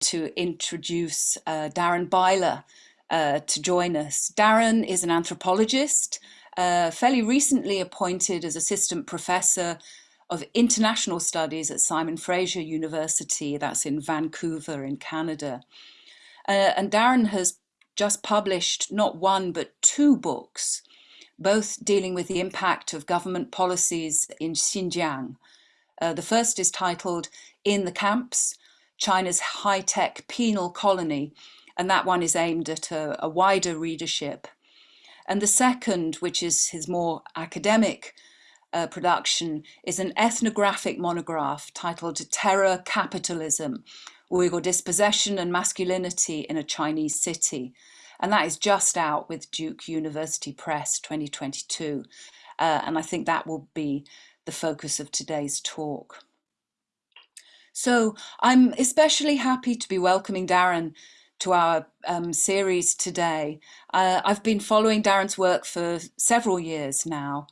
to introduce uh, Darren Byler uh, to join us. Darren is an anthropologist, uh, fairly recently appointed as assistant professor of international studies at Simon Fraser University, that's in Vancouver in Canada. Uh, and Darren has just published not one but two books, both dealing with the impact of government policies in Xinjiang. Uh, the first is titled In the Camps, China's high-tech penal colony, and that one is aimed at a, a wider readership. And the second, which is his more academic uh, production, is an ethnographic monograph titled Terror Capitalism, Uyghur Dispossession and Masculinity in a Chinese City. And that is just out with Duke University Press 2022. Uh, and I think that will be the focus of today's talk. So I'm especially happy to be welcoming Darren to our um, series today. Uh, I've been following Darren's work for several years now.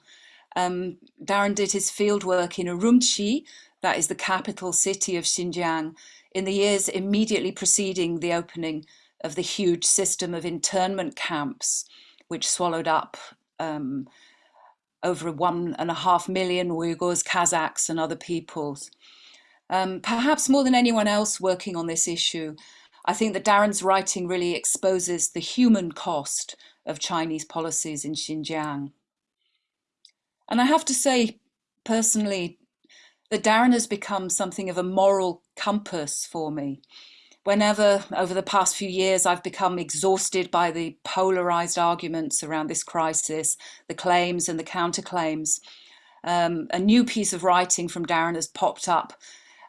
Um, Darren did his fieldwork in Urumqi, that is the capital city of Xinjiang, in the years immediately preceding the opening of the huge system of internment camps, which swallowed up um, over one and a half million Uyghurs, Kazakhs and other peoples. Um, perhaps more than anyone else working on this issue, I think that Darren's writing really exposes the human cost of Chinese policies in Xinjiang. And I have to say, personally, that Darren has become something of a moral compass for me. Whenever, over the past few years, I've become exhausted by the polarized arguments around this crisis, the claims and the counterclaims, um, a new piece of writing from Darren has popped up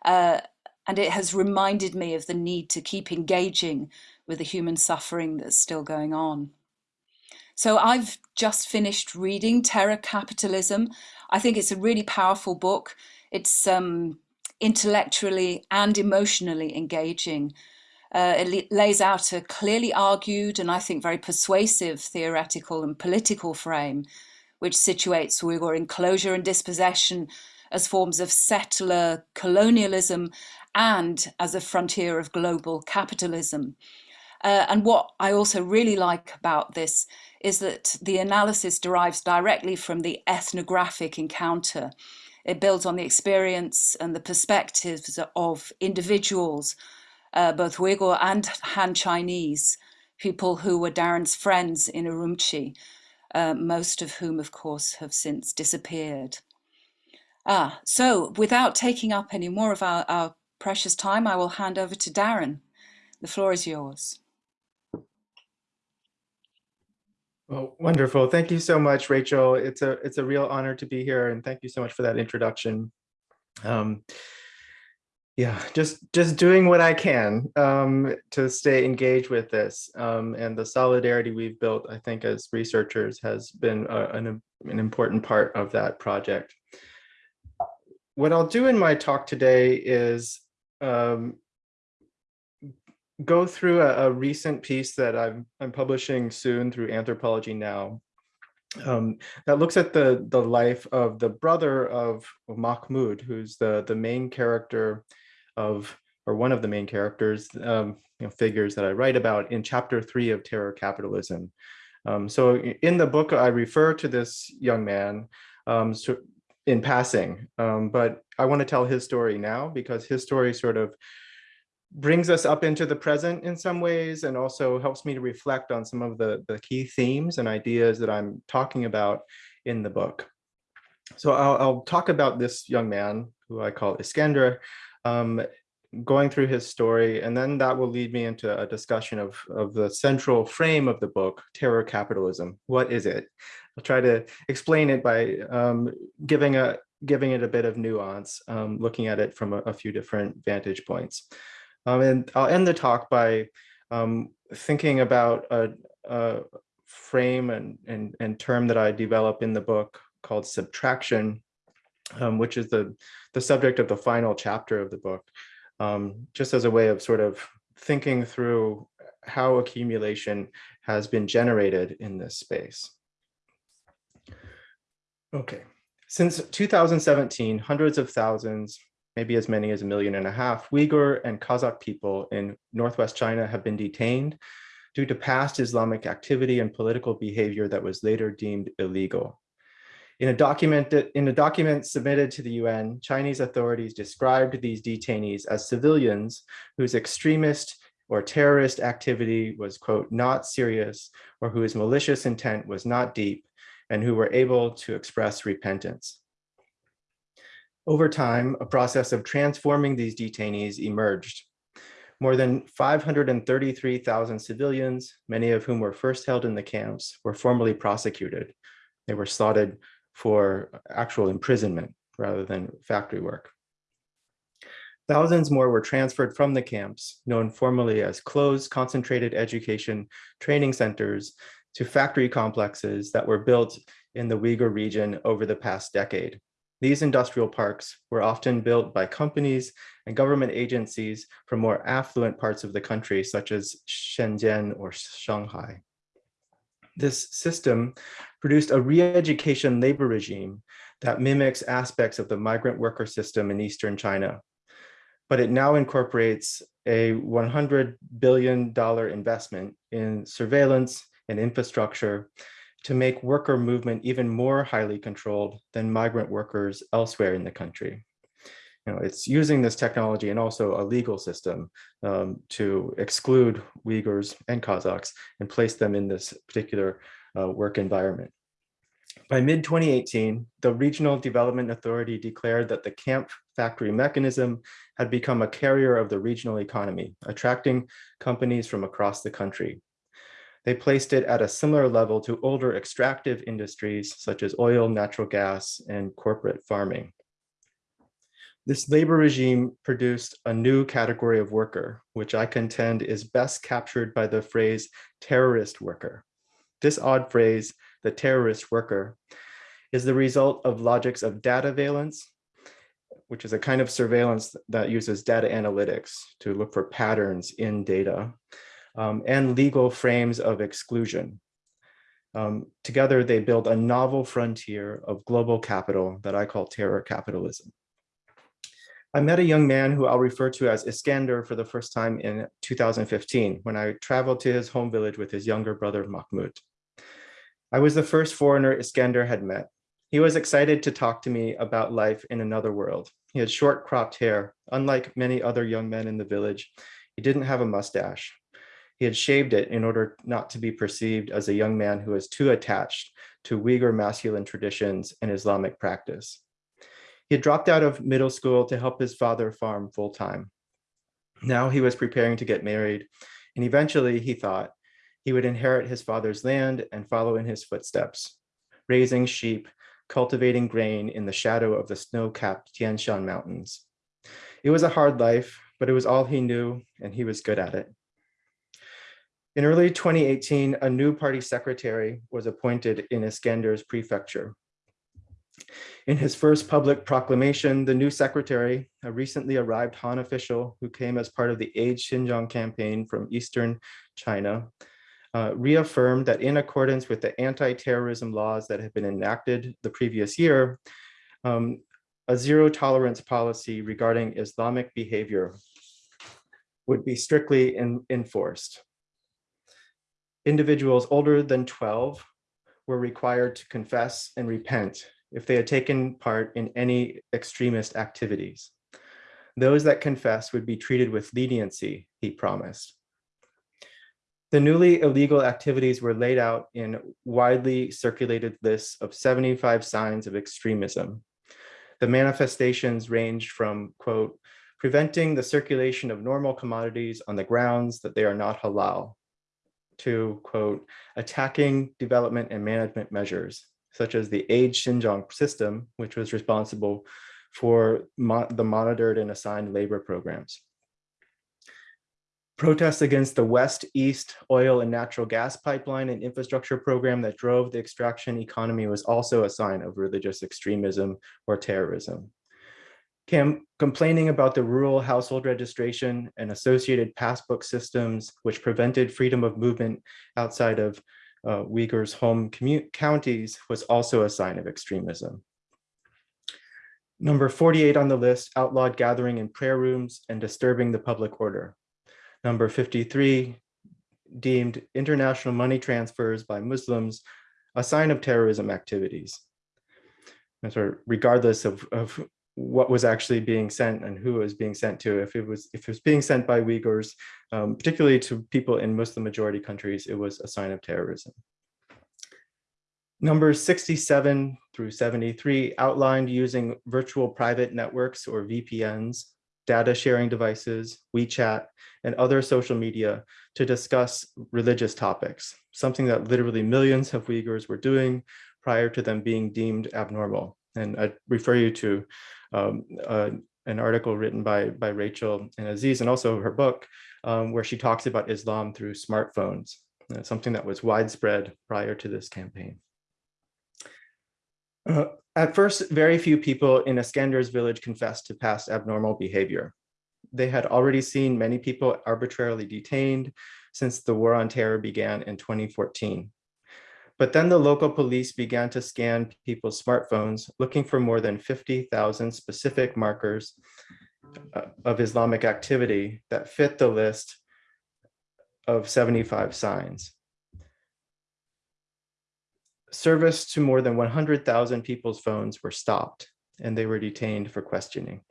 uh, and it has reminded me of the need to keep engaging with the human suffering that's still going on. So I've just finished reading Terror Capitalism. I think it's a really powerful book. It's um, intellectually and emotionally engaging. Uh, it lays out a clearly argued and I think very persuasive theoretical and political frame, which situates Uyghur enclosure and dispossession as forms of settler colonialism and as a frontier of global capitalism. Uh, and what I also really like about this is that the analysis derives directly from the ethnographic encounter. It builds on the experience and the perspectives of individuals, uh, both Uyghur and Han Chinese, people who were Darren's friends in Urumqi, uh, most of whom, of course, have since disappeared. Ah, so without taking up any more of our, our precious time, I will hand over to Darren. The floor is yours. Well, wonderful. Thank you so much, Rachel. It's a it's a real honor to be here, and thank you so much for that introduction. Um, yeah, just just doing what I can um, to stay engaged with this, um, and the solidarity we've built, I think, as researchers, has been a, an an important part of that project what I'll do in my talk today is um, go through a, a, recent piece that I'm, I'm publishing soon through Anthropology Now um, that looks at the, the life of the brother of Mahmoud, who's the, the main character of, or one of the main characters, um, you know, figures that I write about in chapter three of Terror Capitalism. Um, so in the book, I refer to this young man um, so in passing, um, but I want to tell his story now because his story sort of brings us up into the present in some ways and also helps me to reflect on some of the, the key themes and ideas that I'm talking about in the book. So I'll, I'll talk about this young man who I call Iskender, um, going through his story, and then that will lead me into a discussion of, of the central frame of the book, terror capitalism. What is it? I'll try to explain it by um, giving a giving it a bit of nuance, um, looking at it from a, a few different vantage points. Um, and I'll end the talk by um, thinking about a, a frame and, and, and, term that I develop in the book called subtraction, um, which is the, the subject of the final chapter of the book, um, just as a way of sort of thinking through how accumulation has been generated in this space. Okay, since 2017, hundreds of thousands, maybe as many as a million and a half, Uyghur and Kazakh people in Northwest China have been detained due to past Islamic activity and political behavior that was later deemed illegal. In a document, in a document submitted to the UN, Chinese authorities described these detainees as civilians whose extremist or terrorist activity was, quote, not serious, or whose malicious intent was not deep, and who were able to express repentance. Over time, a process of transforming these detainees emerged. More than 533,000 civilians, many of whom were first held in the camps, were formally prosecuted. They were slotted for actual imprisonment rather than factory work. Thousands more were transferred from the camps, known formally as closed concentrated education training centers, to factory complexes that were built in the Uyghur region over the past decade. These industrial parks were often built by companies and government agencies from more affluent parts of the country, such as Shenzhen or Shanghai. This system produced a re-education labor regime that mimics aspects of the migrant worker system in Eastern China. But it now incorporates a $100 billion investment in surveillance and infrastructure to make worker movement even more highly controlled than migrant workers elsewhere in the country. You know, it's using this technology and also a legal system um, to exclude Uyghurs and Kazakhs and place them in this particular uh, work environment. By mid-2018, the Regional Development Authority declared that the camp factory mechanism had become a carrier of the regional economy, attracting companies from across the country. They placed it at a similar level to older extractive industries such as oil, natural gas, and corporate farming. This labor regime produced a new category of worker, which I contend is best captured by the phrase terrorist worker. This odd phrase, the terrorist worker, is the result of logics of dataveillance, which is a kind of surveillance that uses data analytics to look for patterns in data, um, and legal frames of exclusion. Um, together, they build a novel frontier of global capital that I call terror capitalism. I met a young man who I'll refer to as Iskander for the first time in 2015 when I traveled to his home village with his younger brother Mahmoud. I was the first foreigner Iskander had met. He was excited to talk to me about life in another world. He had short cropped hair. Unlike many other young men in the village, he didn't have a mustache. He had shaved it in order not to be perceived as a young man who was too attached to Uyghur masculine traditions and Islamic practice. He had dropped out of middle school to help his father farm full time. Now he was preparing to get married, and eventually he thought he would inherit his father's land and follow in his footsteps, raising sheep, cultivating grain in the shadow of the snow-capped Tian Shan Mountains. It was a hard life, but it was all he knew, and he was good at it. In early 2018, a new party secretary was appointed in Iskander's prefecture. In his first public proclamation, the new secretary, a recently arrived Han official who came as part of the Aid Xinjiang campaign from Eastern China, uh, reaffirmed that in accordance with the anti-terrorism laws that had been enacted the previous year, um, a zero tolerance policy regarding Islamic behavior would be strictly in, enforced individuals older than 12 were required to confess and repent if they had taken part in any extremist activities. Those that confessed would be treated with leniency, he promised. The newly illegal activities were laid out in widely circulated lists of 75 signs of extremism. The manifestations ranged from, quote, preventing the circulation of normal commodities on the grounds that they are not halal, to, quote, attacking development and management measures, such as the Aid Xinjiang system, which was responsible for mo the monitored and assigned labor programs. Protests against the West-East oil and natural gas pipeline and infrastructure program that drove the extraction economy was also a sign of religious extremism or terrorism. Cam complaining about the rural household registration and associated passbook systems, which prevented freedom of movement outside of uh, Uyghurs' home counties was also a sign of extremism. Number 48 on the list outlawed gathering in prayer rooms and disturbing the public order. Number 53 deemed international money transfers by Muslims a sign of terrorism activities. And sort of regardless of, of what was actually being sent and who was being sent to. If it was if it was being sent by Uyghurs, um, particularly to people in Muslim majority countries, it was a sign of terrorism. Numbers 67 through 73 outlined using virtual private networks or VPNs, data sharing devices, WeChat, and other social media to discuss religious topics, something that literally millions of Uyghurs were doing prior to them being deemed abnormal. And I refer you to um, uh, an article written by, by Rachel and Aziz and also her book, um, where she talks about Islam through smartphones, uh, something that was widespread prior to this campaign. Uh, at first, very few people in Iskander's village confessed to past abnormal behavior. They had already seen many people arbitrarily detained since the war on terror began in 2014. But then the local police began to scan people's smartphones, looking for more than 50,000 specific markers uh, of Islamic activity that fit the list of 75 signs. Service to more than 100,000 people's phones were stopped and they were detained for questioning.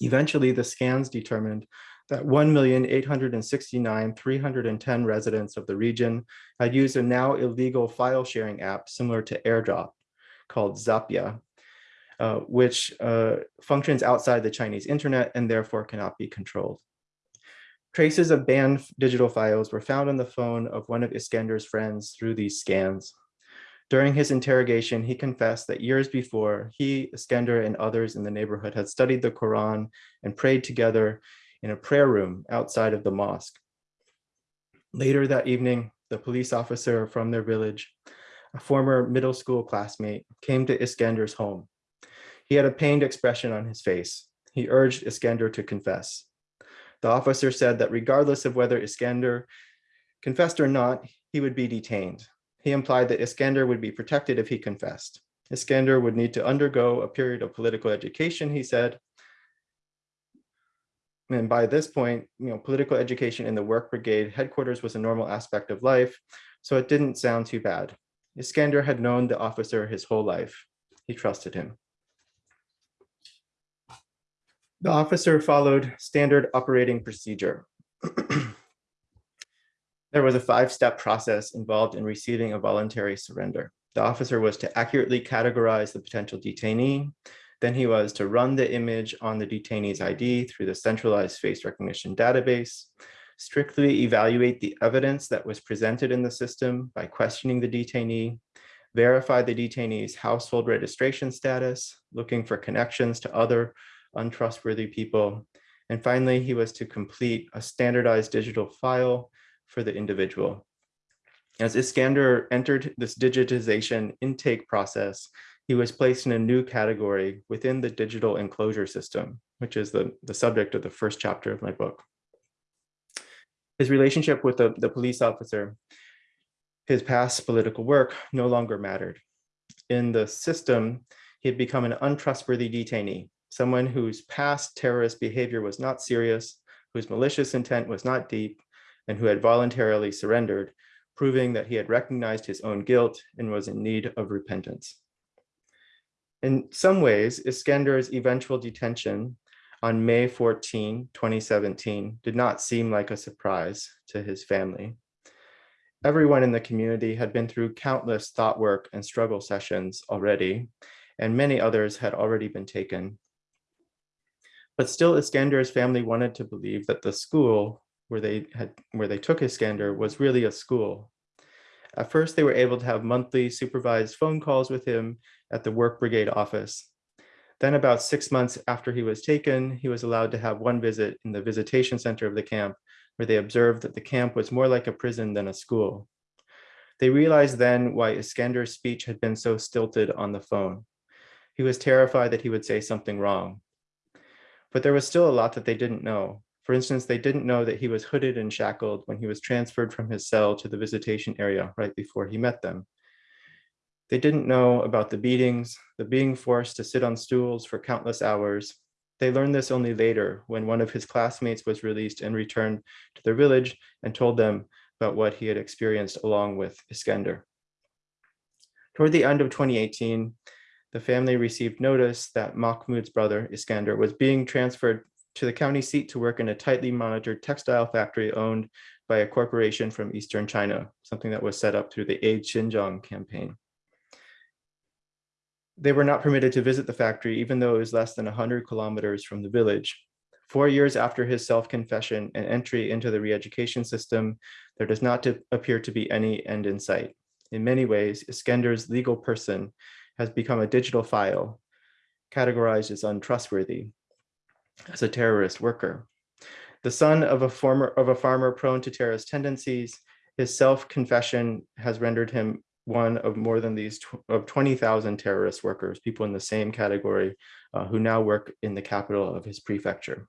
Eventually, the scans determined that 1,869,310 residents of the region had used a now illegal file sharing app similar to AirDrop called Zapya, uh, which uh, functions outside the Chinese internet and therefore cannot be controlled. Traces of banned digital files were found on the phone of one of Iskander's friends through these scans. During his interrogation, he confessed that years before, he, Iskender, and others in the neighborhood had studied the Quran and prayed together in a prayer room outside of the mosque. Later that evening, the police officer from their village, a former middle school classmate, came to Iskender's home. He had a pained expression on his face. He urged Iskender to confess. The officer said that regardless of whether Iskender confessed or not, he would be detained. He implied that Iskender would be protected if he confessed. Iskender would need to undergo a period of political education, he said, and by this point, you know, political education in the work brigade headquarters was a normal aspect of life, so it didn't sound too bad. Iskander had known the officer his whole life. He trusted him. The officer followed standard operating procedure. there was a five-step process involved in receiving a voluntary surrender. The officer was to accurately categorize the potential detainee, then he was to run the image on the detainee's ID through the centralized face recognition database, strictly evaluate the evidence that was presented in the system by questioning the detainee, verify the detainee's household registration status, looking for connections to other untrustworthy people. And finally, he was to complete a standardized digital file for the individual. As Iskander entered this digitization intake process, he was placed in a new category within the digital enclosure system, which is the, the subject of the first chapter of my book. His relationship with the, the police officer, his past political work no longer mattered. In the system, he had become an untrustworthy detainee, someone whose past terrorist behavior was not serious, whose malicious intent was not deep, and who had voluntarily surrendered, proving that he had recognized his own guilt and was in need of repentance. In some ways, Iskander's eventual detention on May 14, 2017 did not seem like a surprise to his family. Everyone in the community had been through countless thought work and struggle sessions already, and many others had already been taken. But still Iskander's family wanted to believe that the school where they had where they took Iskander was really a school. At first, they were able to have monthly supervised phone calls with him at the work brigade office. Then about six months after he was taken, he was allowed to have one visit in the visitation center of the camp, where they observed that the camp was more like a prison than a school. They realized then why Iskander's speech had been so stilted on the phone. He was terrified that he would say something wrong. But there was still a lot that they didn't know. For instance, they didn't know that he was hooded and shackled when he was transferred from his cell to the visitation area right before he met them. They didn't know about the beatings, the being forced to sit on stools for countless hours. They learned this only later when one of his classmates was released and returned to their village and told them about what he had experienced along with Iskender. Toward the end of 2018, the family received notice that Mahmoud's brother, Iskender, was being transferred to the county seat to work in a tightly monitored textile factory owned by a corporation from Eastern China, something that was set up through the Aid Xinjiang campaign. They were not permitted to visit the factory, even though it was less than 100 kilometers from the village. Four years after his self-confession and entry into the re-education system, there does not to appear to be any end in sight. In many ways, Iskender's legal person has become a digital file, categorized as untrustworthy, as a terrorist worker. The son of a former of a farmer prone to terrorist tendencies, his self-confession has rendered him one of more than these tw of 20,000 terrorist workers, people in the same category uh, who now work in the capital of his prefecture.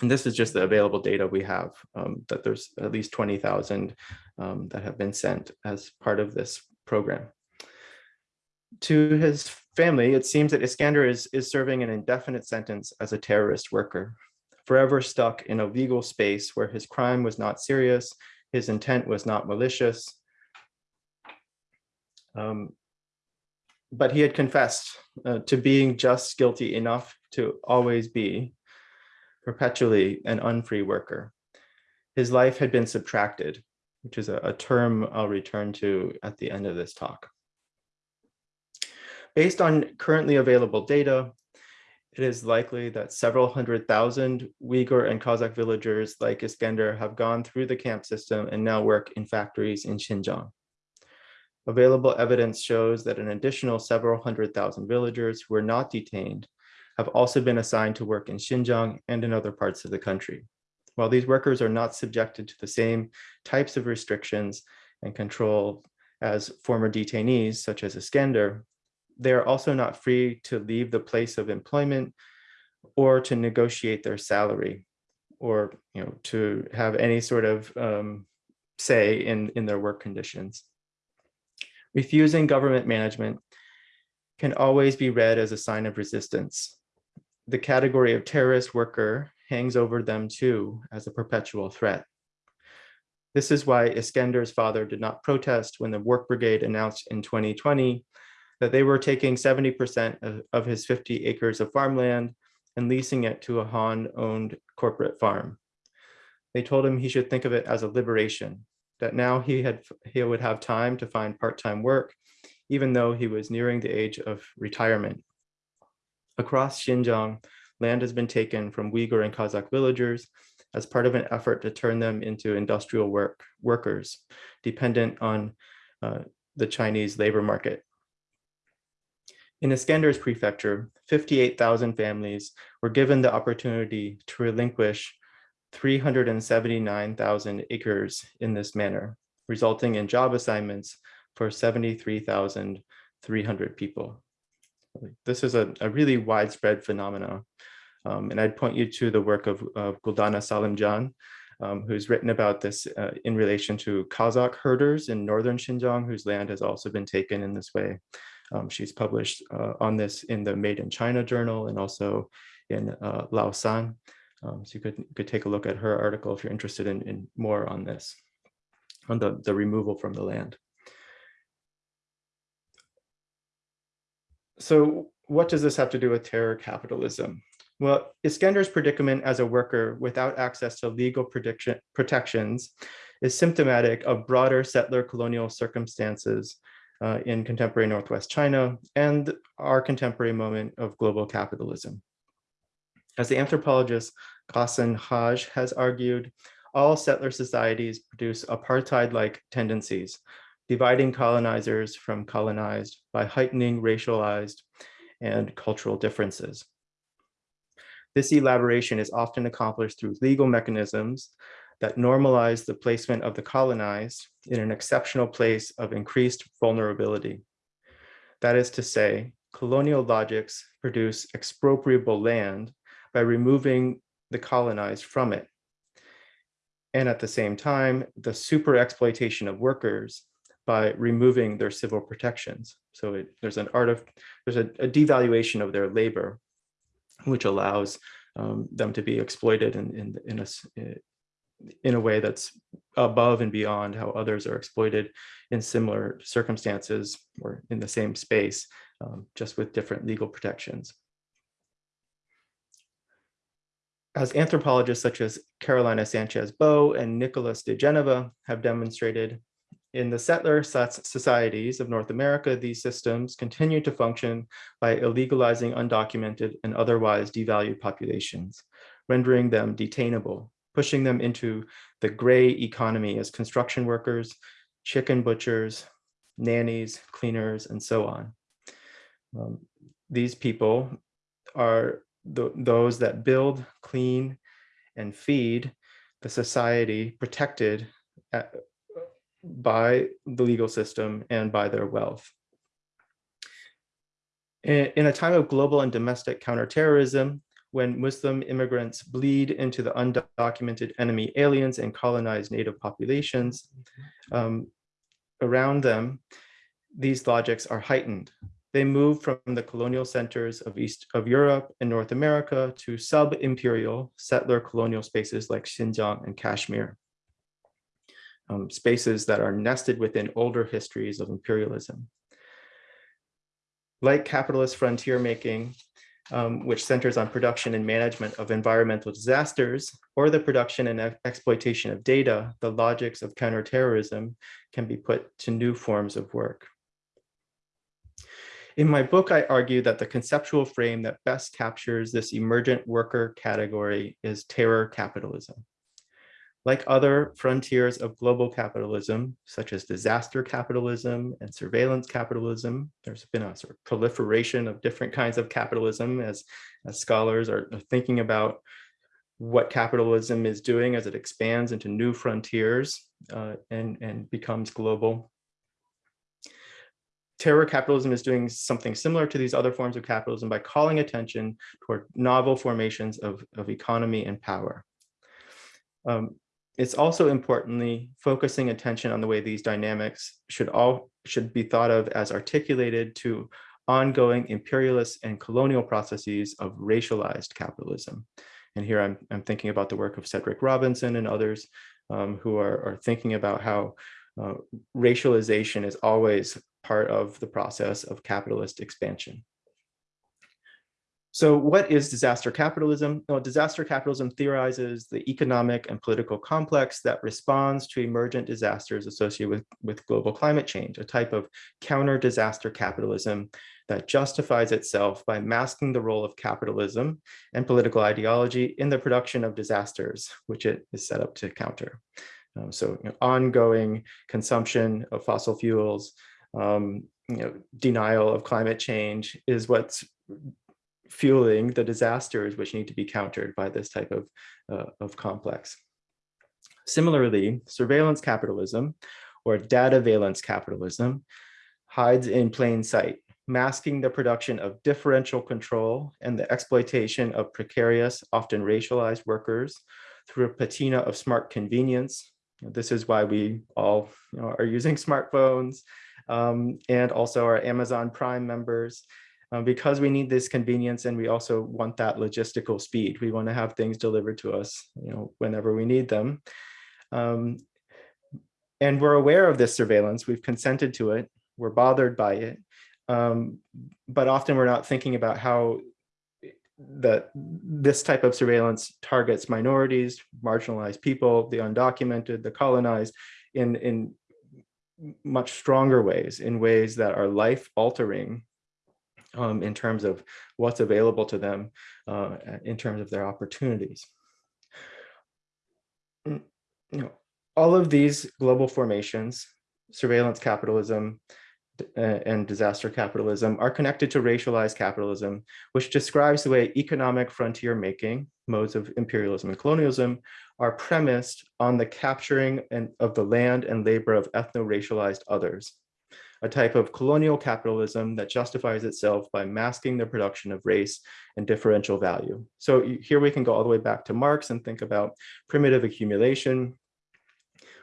And this is just the available data we have, um, that there's at least 20,000 um, that have been sent as part of this program. To his family, it seems that Iskander is, is serving an indefinite sentence as a terrorist worker, forever stuck in a legal space where his crime was not serious, his intent was not malicious, um, but he had confessed uh, to being just guilty enough to always be perpetually an unfree worker. His life had been subtracted, which is a, a term I'll return to at the end of this talk. Based on currently available data, it is likely that several hundred thousand Uyghur and Kazakh villagers like Iskender have gone through the camp system and now work in factories in Xinjiang. Available evidence shows that an additional several hundred thousand villagers who were not detained have also been assigned to work in Xinjiang and in other parts of the country. While these workers are not subjected to the same types of restrictions and control as former detainees, such as Iskender, they are also not free to leave the place of employment or to negotiate their salary or you know to have any sort of um, say in, in their work conditions. Refusing government management can always be read as a sign of resistance. The category of terrorist worker hangs over them too as a perpetual threat. This is why Iskender's father did not protest when the work brigade announced in 2020 that they were taking 70% of, his 50 acres of farmland and leasing it to a Han owned corporate farm. They told him he should think of it as a liberation, that now he had he would have time to find part-time work, even though he was nearing the age of retirement. Across Xinjiang, land has been taken from Uyghur and Kazakh villagers as part of an effort to turn them into industrial work workers, dependent on uh, the Chinese labor market. In Iskender's prefecture, 58,000 families were given the opportunity to relinquish 379,000 acres in this manner, resulting in job assignments for 73,300 people. This is a, a, really widespread phenomena. Um, and I'd point you to the work of, of Guldana Salimjan, um, who's written about this uh, in relation to Kazakh herders in northern Xinjiang, whose land has also been taken in this way. Um, she's published uh, on this in the Made in China journal and also in uh, Lausan. Um, so you could, could take a look at her article if you're interested in, in more on this, on the, the removal from the land. So what does this have to do with terror capitalism? Well, Iskender's predicament as a worker without access to legal protections is symptomatic of broader settler colonial circumstances uh, in contemporary Northwest China and our contemporary moment of global capitalism. As the anthropologist Ghassan Hage has argued, all settler societies produce apartheid-like tendencies, dividing colonizers from colonized by heightening racialized and cultural differences. This elaboration is often accomplished through legal mechanisms that normalize the placement of the colonized in an exceptional place of increased vulnerability. That is to say, colonial logics produce expropriable land by removing the colonized from it. And at the same time, the super exploitation of workers by removing their civil protections. So it, there's an art of, there's a, a, devaluation of their labor, which allows um, them to be exploited in, in, in, a, in a way that's above and beyond how others are exploited in similar circumstances or in the same space, um, just with different legal protections. As anthropologists such as Carolina Sanchez Boe and Nicholas de Genova have demonstrated, in the settler societies of North America, these systems continue to function by illegalizing undocumented and otherwise devalued populations, rendering them detainable, pushing them into the gray economy as construction workers, chicken butchers, nannies, cleaners, and so on. Um, these people are the, those that build, clean, and feed the society protected at, by the legal system and by their wealth. In, in a time of global and domestic counterterrorism, when Muslim immigrants bleed into the undocumented enemy aliens and colonized native populations um, around them, these logics are heightened. They move from the colonial centers of East of Europe and North America to sub-imperial settler colonial spaces like Xinjiang and Kashmir um, spaces that are nested within older histories of imperialism. Like capitalist frontier making, um, which centers on production and management of environmental disasters, or the production and exploitation of data, the logics of counterterrorism can be put to new forms of work. In my book, I argue that the conceptual frame that best captures this emergent worker category is terror capitalism. Like other frontiers of global capitalism, such as disaster capitalism and surveillance capitalism, there's been a sort of proliferation of different kinds of capitalism as, as scholars are thinking about what capitalism is doing as it expands into new frontiers uh, and, and becomes global. Terror capitalism is doing something similar to these other forms of capitalism by calling attention toward novel formations of, of economy and power. Um, it's also importantly focusing attention on the way these dynamics should all should be thought of as articulated to ongoing imperialist and colonial processes of racialized capitalism. And here I'm, I'm thinking about the work of Cedric Robinson and others um, who are, are, thinking about how uh, racialization is always part of the process of capitalist expansion. So what is disaster capitalism? Well, disaster capitalism theorizes the economic and political complex that responds to emergent disasters associated with, with global climate change, a type of counter disaster capitalism that justifies itself by masking the role of capitalism and political ideology in the production of disasters, which it is set up to counter. Um, so you know, ongoing consumption of fossil fuels, um, you know, denial of climate change is what's fueling the disasters which need to be countered by this type of, uh, of complex. Similarly, surveillance capitalism or dataveillance capitalism hides in plain sight, masking the production of differential control and the exploitation of precarious, often racialized workers through a patina of smart convenience. This is why we all you know, are using smartphones um, and also our Amazon Prime members um, because we need this convenience and we also want that logistical speed. We want to have things delivered to us, you know, whenever we need them. Um, and we're aware of this surveillance. We've consented to it. We're bothered by it. Um, but often we're not thinking about how that this type of surveillance targets minorities, marginalized people, the undocumented, the colonized in, in much stronger ways, in ways that are life altering um, in terms of what's available to them uh, in terms of their opportunities. Mm, you know, all of these global formations, surveillance capitalism, and disaster capitalism are connected to racialized capitalism, which describes the way economic frontier making, modes of imperialism and colonialism, are premised on the capturing and, of the land and labor of ethno-racialized others a type of colonial capitalism that justifies itself by masking the production of race and differential value. So here we can go all the way back to Marx and think about primitive accumulation,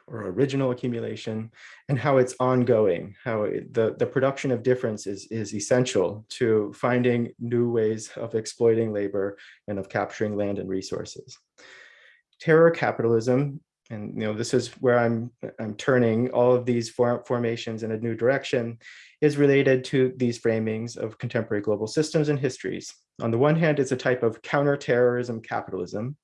or original accumulation, and how it's ongoing, how it, the, the production of difference is, is essential to finding new ways of exploiting labor and of capturing land and resources. Terror capitalism, and you know this is where I'm, I'm turning all of these for, formations in a new direction, is related to these framings of contemporary global systems and histories. On the one hand, it's a type of counterterrorism capitalism,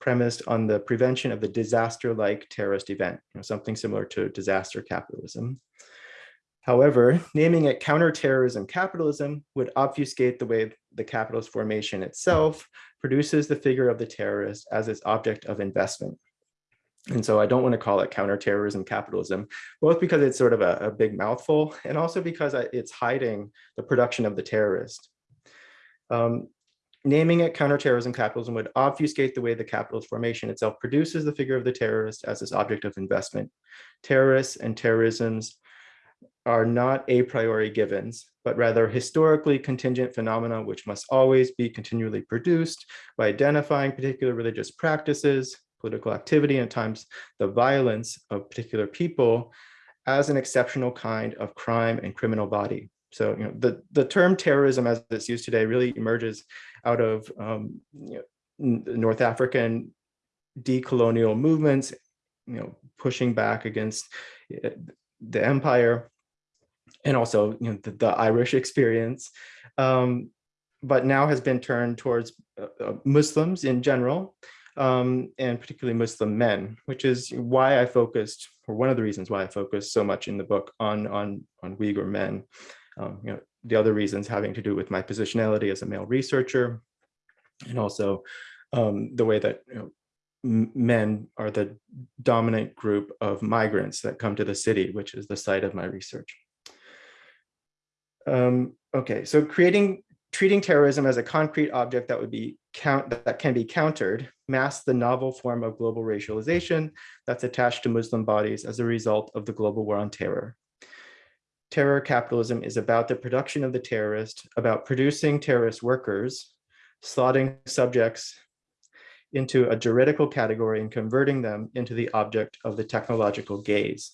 premised on the prevention of the disaster-like terrorist event, you know, something similar to disaster capitalism. However, naming it counterterrorism capitalism would obfuscate the way the capitalist formation itself produces the figure of the terrorist as its object of investment. And so I don't want to call it counterterrorism capitalism, both because it's sort of a, a big mouthful and also because it's hiding the production of the terrorist. Um, naming it counterterrorism capitalism would obfuscate the way the capitalist formation itself produces the figure of the terrorist as its object of investment. Terrorists and terrorisms are not a priori givens, but rather historically contingent phenomena which must always be continually produced by identifying particular religious practices, political activity, and at times the violence of particular people as an exceptional kind of crime and criminal body. So you know, the, the term terrorism as it's used today really emerges out of um, you know, North African decolonial movements, you know, pushing back against eh, the empire and also you know, the, the Irish experience, um, but now has been turned towards uh, uh, Muslims in general, um, and particularly Muslim men, which is why I focused, or one of the reasons why I focused so much in the book on, on, on Uyghur men. Um, you know, the other reasons having to do with my positionality as a male researcher, and also um, the way that you know, men are the dominant group of migrants that come to the city, which is the site of my research. Um, okay, so creating treating terrorism as a concrete object that would be count that can be countered masks the novel form of global racialization that's attached to Muslim bodies as a result of the global war on terror terror capitalism is about the production of the terrorist, about producing terrorist workers, slotting subjects into a juridical category and converting them into the object of the technological gaze.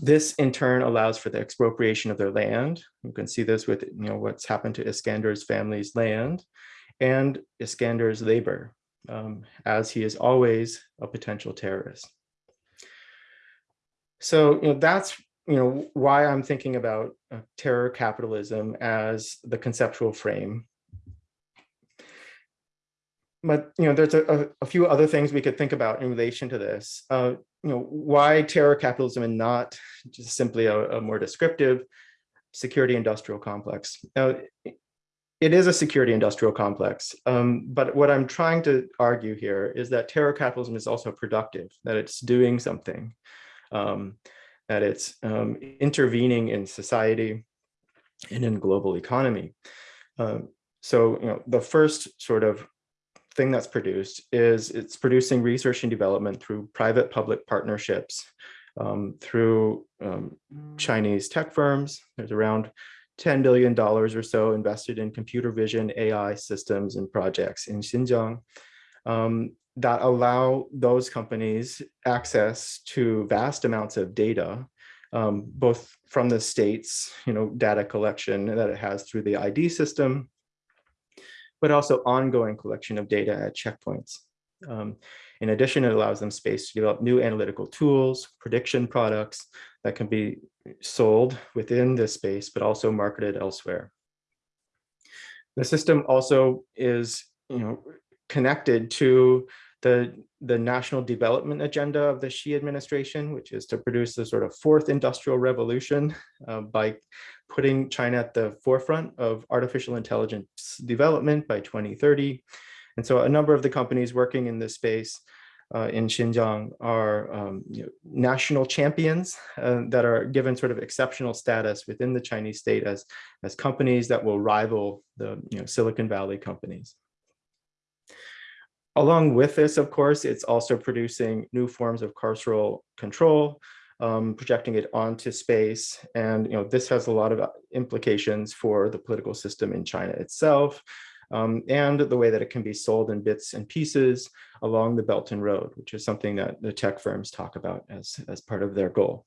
This in turn allows for the expropriation of their land. You can see this with you know what's happened to Iskander's family's land and Iskander's labor, um, as he is always a potential terrorist. So you know that's you know, why I'm thinking about uh, terror capitalism as the conceptual frame. But, you know, there's a, a, few other things we could think about in relation to this. Uh, you know, why terror capitalism and not just simply a, a more descriptive security industrial complex. Now, it is a security industrial complex, um, but what I'm trying to argue here is that terror capitalism is also productive, that it's doing something. Um, that it's um, intervening in society and in global economy. Um, so, you know, the first sort of thing that's produced is it's producing research and development through private public partnerships um, through um, Chinese tech firms. There's around $10 billion or so invested in computer vision AI systems and projects in Xinjiang. Um, that allow those companies access to vast amounts of data, um, both from the state's you know, data collection that it has through the ID system, but also ongoing collection of data at checkpoints. Um, in addition, it allows them space to develop new analytical tools, prediction products that can be sold within this space, but also marketed elsewhere. The system also is you know, connected to the, the national development agenda of the Xi administration, which is to produce the sort of fourth industrial revolution uh, by putting China at the forefront of artificial intelligence development by 2030. And so a number of the companies working in this space uh, in Xinjiang are um, you know, national champions uh, that are given sort of exceptional status within the Chinese state as, as companies that will rival the you know, Silicon Valley companies. Along with this, of course, it's also producing new forms of carceral control, um, projecting it onto space. And you know, this has a lot of uh, implications for the political system in China itself. um, and the way that it can be sold in bits and pieces along the Belt and Road, which is something that the tech firms talk about as, as part of their goal.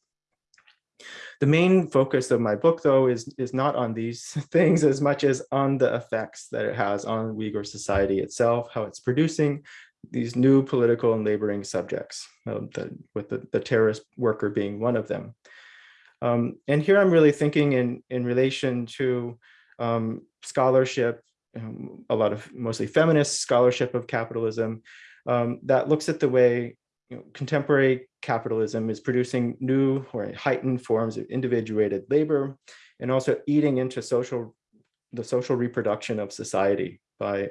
The main focus of my book, though, is, is not on these things as much as on the effects that it has on Uyghur society itself, how it's producing these new political and laboring subjects, um, the, with the, the terrorist worker being one of them. Um, and here I'm really thinking in, in relation to um, scholarship, um, a lot of mostly feminist scholarship of capitalism um, that looks at the way you know, contemporary capitalism is producing new or heightened forms of individuated labor and also eating into social the social reproduction of society by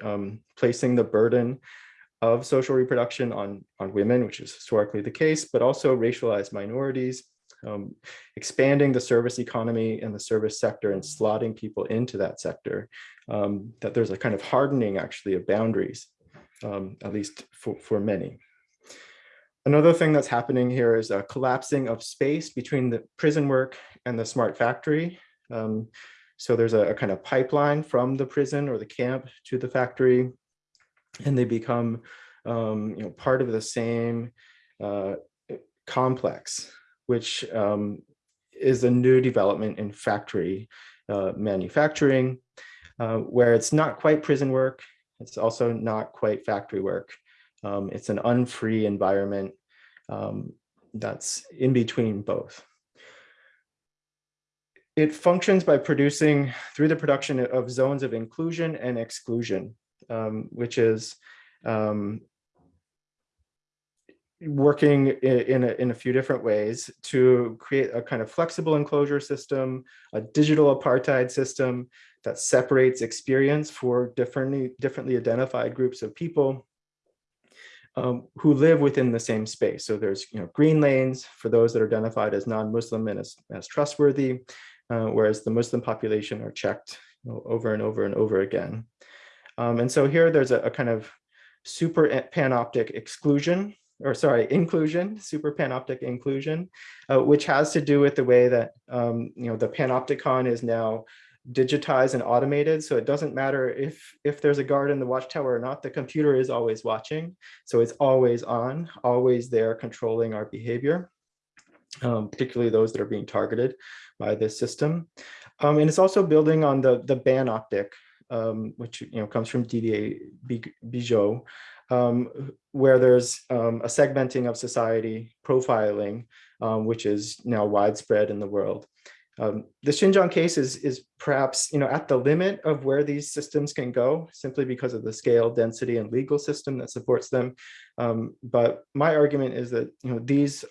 placing the burden of social reproduction on, on women, which is historically the case, but also racialized minorities, um, expanding the service economy and the service sector and slotting people into that sector, um, that there's a kind of hardening actually of boundaries, um, at least for, for many. Another thing that's happening here is a collapsing of space between the prison work and the smart factory. Um, so there's a, a, kind of pipeline from the prison or the camp to the factory, and they become um, you know, part of the same uh, complex, which um, is a new development in factory uh, manufacturing, uh, where it's not quite prison work, it's also not quite factory work. Um, it's an unfree environment um, that's in between both. It functions by producing through the production of zones of inclusion and exclusion, um, which is um, working in a, in a few different ways to create a kind of flexible enclosure system, a digital apartheid system that separates experience for differently, differently identified groups of people um, who live within the same space. So there's you know, green lanes for those that are identified as non-Muslim and as, as trustworthy, uh, whereas the Muslim population are checked you know, over and over and over again. Um, and so here there's a, a kind of super panoptic exclusion or sorry, inclusion, super panoptic inclusion, uh, which has to do with the way that, um, you know, the panopticon is now digitized and automated. So it doesn't matter if, if there's a guard in the watchtower or not, the computer is always watching. So it's always on, always there controlling our behavior, um, particularly those that are being targeted by this system. Um, and it's also building on the, the banoptic, um, which you know comes from Didier Bigo, um, where there's um, a segmenting of society profiling, um, which is now widespread in the world. Um, the Xinjiang case is, is perhaps you know, at the limit of where these systems can go, simply because of the scale, density, and legal system that supports them. Um, but my argument is that you know, these,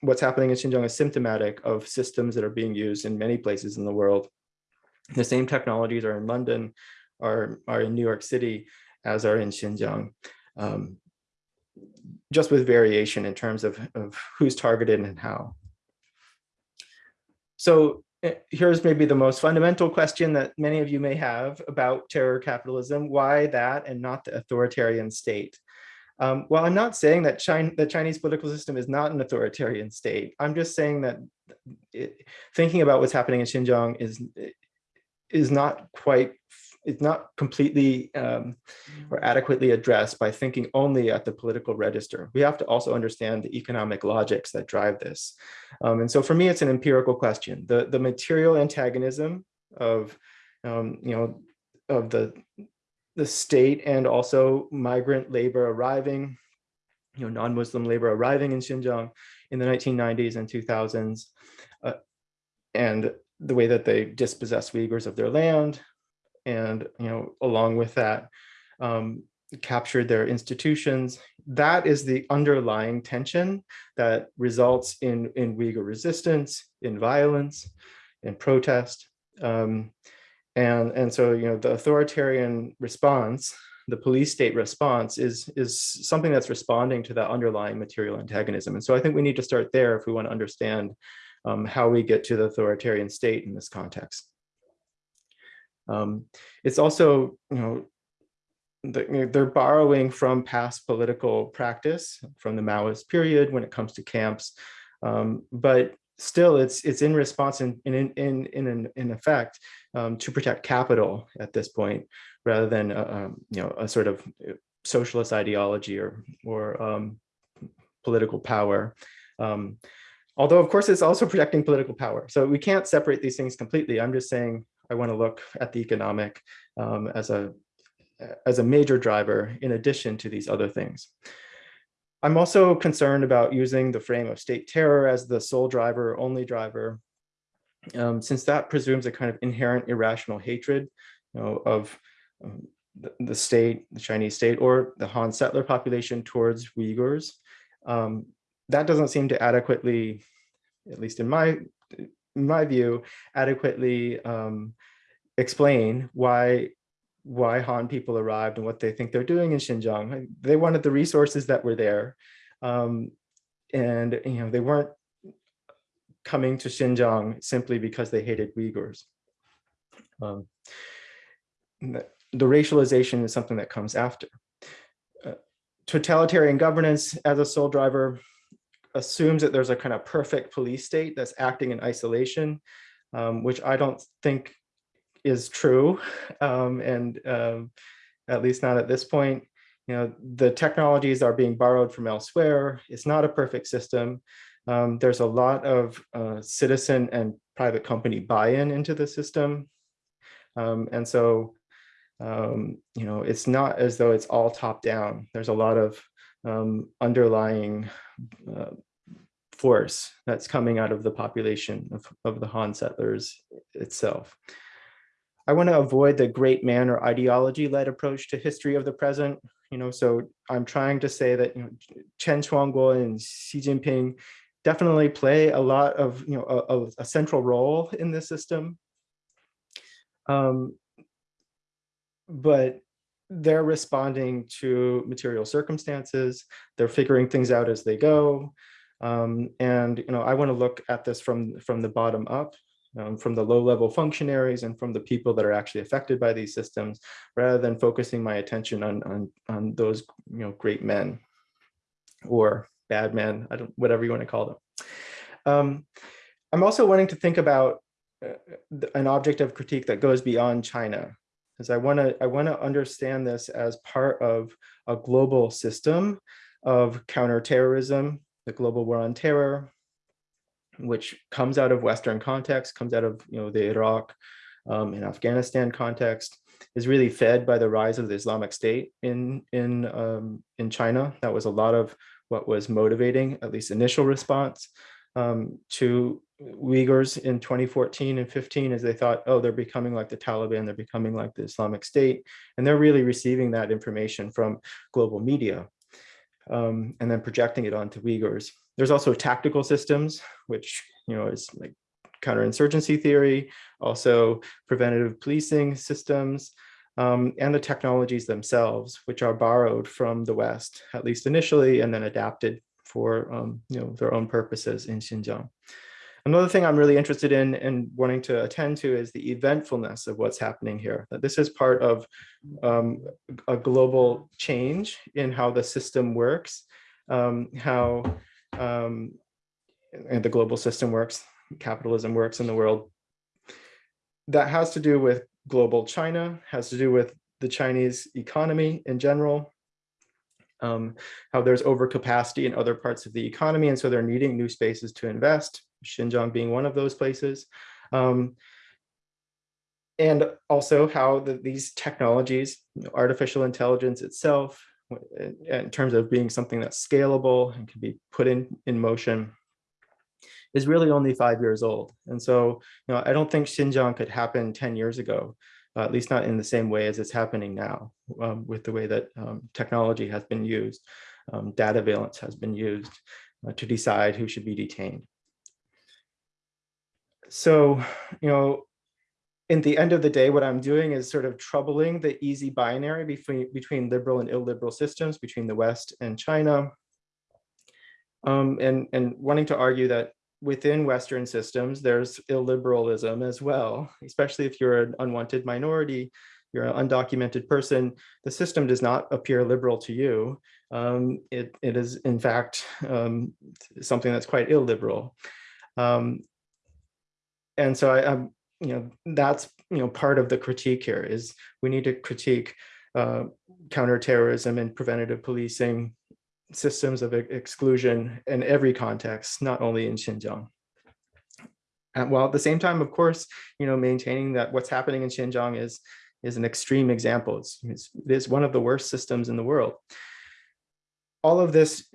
what's happening in Xinjiang is symptomatic of systems that are being used in many places in the world. The same technologies are in London, are, are in New York City, as are in Xinjiang um, just with variation in terms of, of who's targeted and how. So eh, here's maybe the most fundamental question that many of you may have about terror capitalism. Why that and not the authoritarian state? Um, well, I'm not saying that China, the Chinese political system is not an authoritarian state. I'm just saying that it, thinking about what's happening in Xinjiang is, is not quite it's not completely um, or adequately addressed by thinking only at the political register. We have to also understand the economic logics that drive this. Um, and so for me, it's an empirical question. The, the material antagonism of, um, you know, of the, the state and also migrant labor arriving, you know, non-Muslim labor arriving in Xinjiang in the 1990s and 2000s, uh, and the way that they dispossess Uyghurs of their land, and you know along with that um, captured their institutions. That is the underlying tension that results in, in Uyghur resistance, in violence, in protest. Um, and, and so, you know, the authoritarian response, the police state response is, is something that's responding to that underlying material antagonism. And so I think we need to start there if we want to understand um, how we get to the authoritarian state in this context. Um, it's also, you know, they're borrowing from past political practice from the Maoist period when it comes to camps. Um, but still it's it's in response in in in in in, in effect um, to protect capital at this point rather than uh, um, you know a sort of uh, socialist ideology or or um, political power. Um, although of course it's also protecting political power. So we can't separate these things completely. I'm just saying i want to look at the economic um, as a as a major driver in addition to these other things I'm also concerned about using the frame of state terror as the sole driver, only driver, um, since that presumes a kind of inherent irrational hatred you know, of um, the, state, the Chinese state, or the Han settler population towards Uyghurs. Um, that doesn't seem to adequately, at least in my, in my view, adequately um, explain why why Han people arrived and what they think they're doing in Xinjiang. They wanted the resources that were there. Um, and you know they weren't coming to Xinjiang simply because they hated Uyghurs. Um, the, the, racialization is something that comes after. Uh, totalitarian governance as a sole driver assumes that there's a kind of perfect police state that's acting in isolation, um, which I don't think is true, um, and um, at least not at this point. You know, the technologies are being borrowed from elsewhere. It's not a perfect system. Um, there's a lot of uh, citizen and private company buy-in into the system. Um, and so, um, you know, it's not as though it's all top down. There's a lot of underlying uh, force that's coming out of the population of, of the Han settlers itself. I want to avoid the great man or ideology-led approach to history of the present. You know, so I'm trying to say that you know, Chen Quanguo and Xi Jinping definitely play a lot of you know a, a central role in this system. Um, but they're responding to material circumstances. They're figuring things out as they go. Um, and you know, I want to look at this from from the bottom up um, from the low level functionaries and from the people that are actually affected by these systems, rather than focusing my attention on, on, on those you know, great men or bad men, I don't, whatever you want to call them. Um, I'm also wanting to think about uh, an object of critique that goes beyond China, because I want to I want to understand this as part of a global system of counterterrorism, the global war on terror, which comes out of Western context, comes out of you know the Iraq um, and Afghanistan context, is really fed by the rise of the Islamic State in in um, in China. That was a lot of what was motivating, at least initial response um, to Uyghurs in 2014 and 15 as they thought, oh, they're becoming like the Taliban, they're becoming like the Islamic State. And they're really receiving that information from global media um, and then projecting it onto Uyghurs. There's also tactical systems, which you know is like counterinsurgency theory, also preventative policing systems, um, and the technologies themselves, which are borrowed from the West, at least initially, and then adapted for um, you know their own purposes in Xinjiang. Another thing I'm really interested in and wanting to attend to is the eventfulness of what's happening here. That this is part of um, a global change in how the system works, um, how um, and the global system works, capitalism works in the world. That has to do with global China, has to do with the Chinese economy in general, um, how there's overcapacity in other parts of the economy, and so they're needing new spaces to invest, Xinjiang being one of those places. Um, and also how the, these technologies, artificial intelligence itself, in terms of being something that's scalable and can be put in, in motion, is really only five years old. And so, you know, I don't think Xinjiang could happen 10 years ago, uh, at least not in the same way as it's happening now um, with the way that um, technology has been used, um, dataveillance has been used uh, to decide who should be detained. So, you know, in the end of the day, what I'm doing is sort of troubling the easy binary between, between liberal and illiberal systems, between the West and China, um, and, and wanting to argue that within Western systems, there's illiberalism as well, especially if you're an unwanted minority, you're an undocumented person, the system does not appear liberal to you. Um, it, it is, in fact, um, something that's quite illiberal. Um, and so I, I'm, you know, that's, you know, part of the critique here is we need to critique uh, counterterrorism and preventative policing systems of exclusion in every context, not only in Xinjiang. And while at the same time, of course, you know, maintaining that what's happening in Xinjiang is, is an extreme example. It's, it's, it is one of the worst systems in the world. All of this,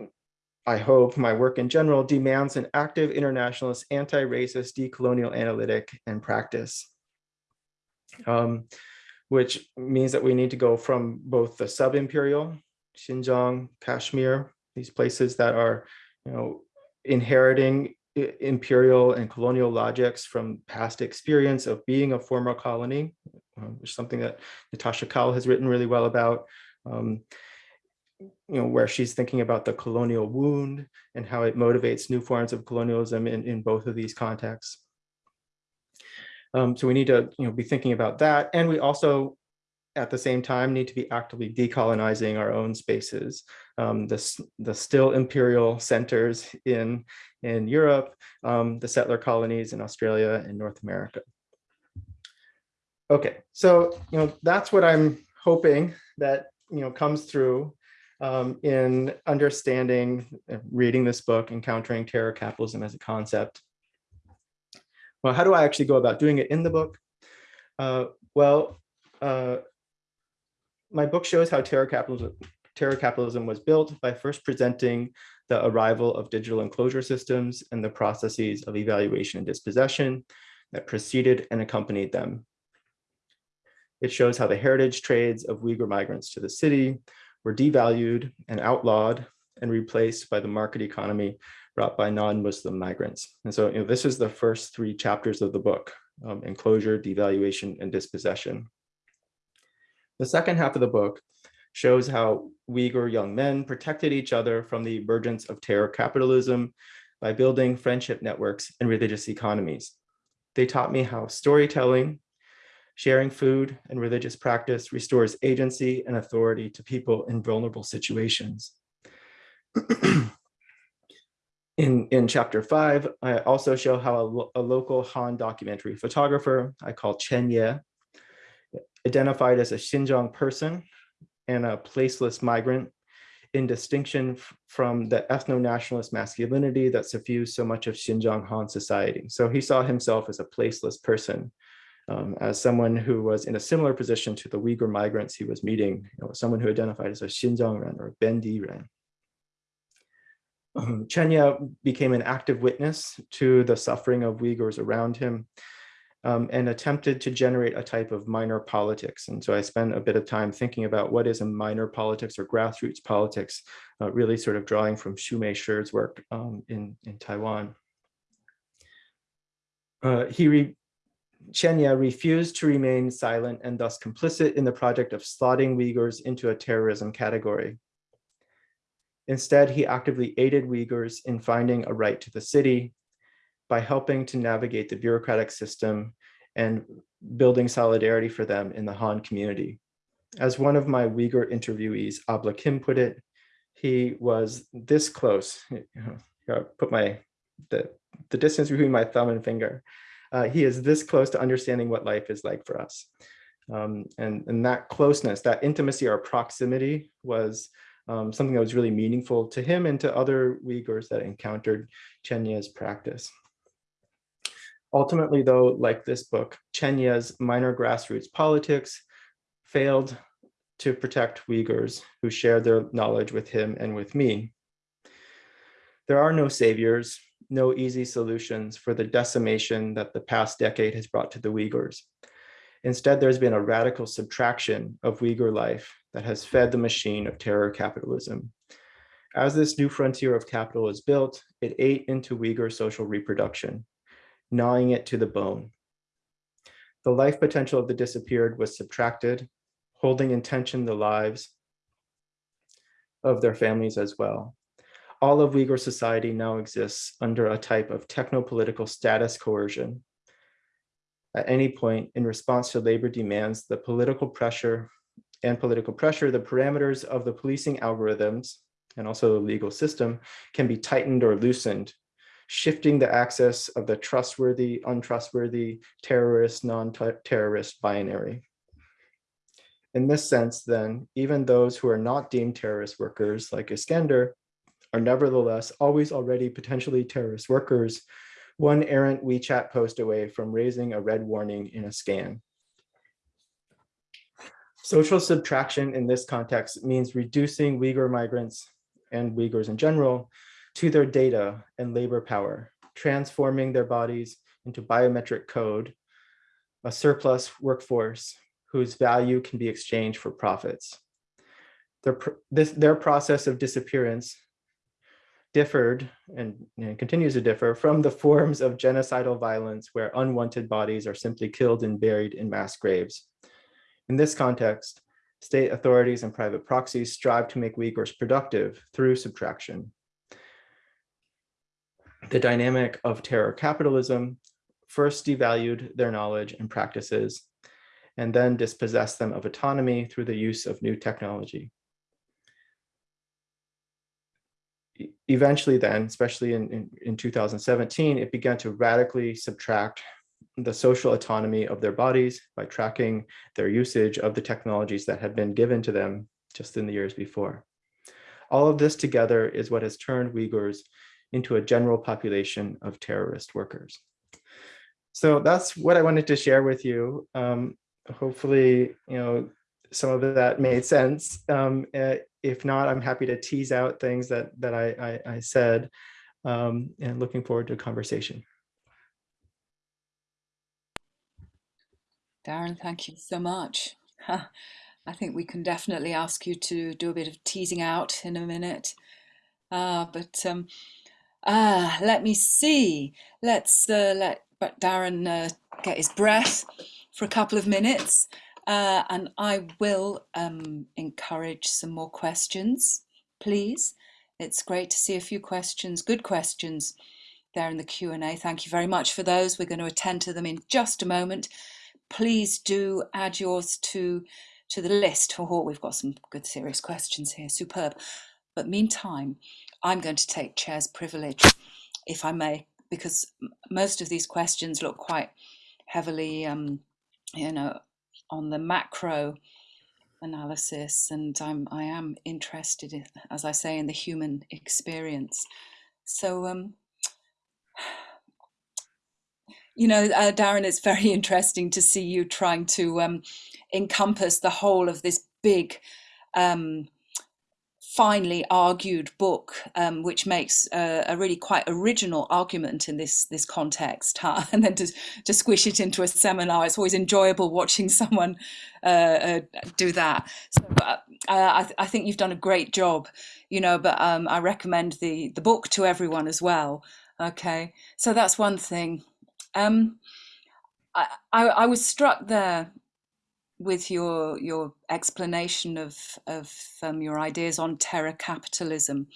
I hope, my work in general, demands an active internationalist, anti-racist, decolonial analytic and practice. Um, which means that we need to go from both the sub-imperial, Xinjiang, Kashmir, these places that are, you know, inheriting imperial and colonial logics from past experience of being a former colony, um, which is something that Natasha Kaul has written really well about, um, you know, where she's thinking about the colonial wound and how it motivates new forms of colonialism in, in both of these contexts. Um, so we need to you know, be thinking about that. And we also at the same time need to be actively decolonizing our own spaces. Um, the, the still imperial centers in, in Europe, um, the settler colonies in Australia and North America. Okay, so you know that's what I'm hoping that you know comes through um, in understanding, uh, reading this book, encountering terror capitalism as a concept. Well, how do I actually go about doing it in the book? Uh, well, uh, my book shows how terror capitalism, terror capitalism was built by first presenting the arrival of digital enclosure systems and the processes of evaluation and dispossession that preceded and accompanied them. It shows how the heritage trades of Uyghur migrants to the city were devalued and outlawed and replaced by the market economy brought by non-Muslim migrants. And so you know, this is the first three chapters of the book, um, enclosure, devaluation, and dispossession. The second half of the book shows how Uyghur young men protected each other from the emergence of terror capitalism by building friendship networks and religious economies. They taught me how storytelling, sharing food and religious practice restores agency and authority to people in vulnerable situations. in, in chapter five, I also show how a, a local Han documentary photographer I call Chen Ye identified as a Xinjiang person and a placeless migrant in distinction from the ethno-nationalist masculinity that suffused so much of Xinjiang Han society. So he saw himself as a placeless person, um, as someone who was in a similar position to the Uyghur migrants he was meeting, you know, someone who identified as a Xinjiang Ren or Bendi Ren. Um, Chen Ye became an active witness to the suffering of Uyghurs around him um, and attempted to generate a type of minor politics. And so I spent a bit of time thinking about what is a minor politics or grassroots politics, uh, really sort of drawing from Shu-mei Shih's work um, in, in Taiwan. Uh, he Chen Ye refused to remain silent and thus complicit in the project of slotting Uyghurs into a terrorism category. Instead, he actively aided Uyghurs in finding a right to the city by helping to navigate the bureaucratic system and building solidarity for them in the Han community. As one of my Uyghur interviewees, Ablikim put it, he was this close, i put my, the, the distance between my thumb and finger. Uh, he is this close to understanding what life is like for us. Um, and, and that closeness, that intimacy or proximity was um, something that was really meaningful to him and to other Uyghurs that encountered Chen Ye's practice. Ultimately, though, like this book, Chen Ye's minor grassroots politics failed to protect Uyghurs who shared their knowledge with him and with me. There are no saviors, no easy solutions for the decimation that the past decade has brought to the Uyghurs. Instead, there's been a radical subtraction of Uyghur life that has fed the machine of terror capitalism. As this new frontier of capital is built, it ate into Uyghur social reproduction gnawing it to the bone. The life potential of the disappeared was subtracted, holding in tension the lives of their families as well. All of Uyghur society now exists under a type of techno-political status coercion. At any point in response to labor demands, the political pressure and political pressure, the parameters of the policing algorithms and also the legal system can be tightened or loosened shifting the axis of the trustworthy, untrustworthy, terrorist, non-terrorist binary. In this sense, then, even those who are not deemed terrorist workers like Iskender are nevertheless always already potentially terrorist workers, one errant WeChat post away from raising a red warning in a scan. Social subtraction in this context means reducing Uyghur migrants and Uyghurs in general to their data and labor power, transforming their bodies into biometric code, a surplus workforce whose value can be exchanged for profits. Their, this, their process of disappearance differed and, and, continues to differ from the forms of genocidal violence where unwanted bodies are simply killed and buried in mass graves. In this context, state authorities and private proxies strive to make Uyghurs productive through subtraction. The dynamic of terror capitalism first devalued their knowledge and practices, and then dispossessed them of autonomy through the use of new technology. Eventually then, especially in, in, in 2017, it began to radically subtract the social autonomy of their bodies by tracking their usage of the technologies that had been given to them just in the years before. All of this together is what has turned Uyghurs into a general population of terrorist workers. So that's what I wanted to share with you. Um, hopefully, you know, some of that made sense. Um, eh, if not, I'm happy to tease out things that, that I, I, I said um, and looking forward to a conversation. Darren, thank you so much. I think we can definitely ask you to do a bit of teasing out in a minute. Uh, but um, uh, let me see. Let's uh, let Darren uh, get his breath for a couple of minutes. Uh, and I will um, encourage some more questions, please. It's great to see a few questions, good questions there in the Q&A. Thank you very much for those. We're going to attend to them in just a moment please do add yours to to the list. Oh, we've got some good serious questions here. Superb. But meantime, I'm going to take chair's privilege, if I may, because most of these questions look quite heavily, um, you know, on the macro analysis, and I'm I am interested, in, as I say, in the human experience. So um, you know, uh, Darren, it's very interesting to see you trying to um, encompass the whole of this big, um, finely argued book, um, which makes a, a, really quite original argument in this this context, huh? and then to, to squish it into a seminar. It's always enjoyable watching someone uh, uh, do that. So uh, I, I, think you've done a great job, you know. But um, I recommend the the book to everyone as well. Okay, so that's one thing. Um, I, I, I was struck there with your your explanation of of um, your ideas on terror capitalism.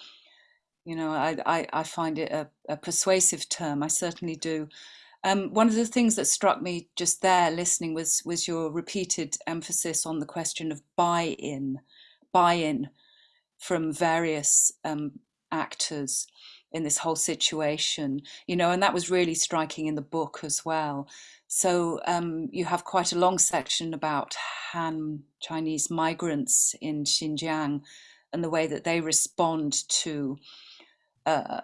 You know, I I, I find it a, a, persuasive term. I certainly do. Um, one of the things that struck me just there, listening, was was your repeated emphasis on the question of buy-in, buy-in from various um, actors in this whole situation, you know, and that was really striking in the book as well. So um, you have quite a long section about Han Chinese migrants in Xinjiang and the way that they respond to uh,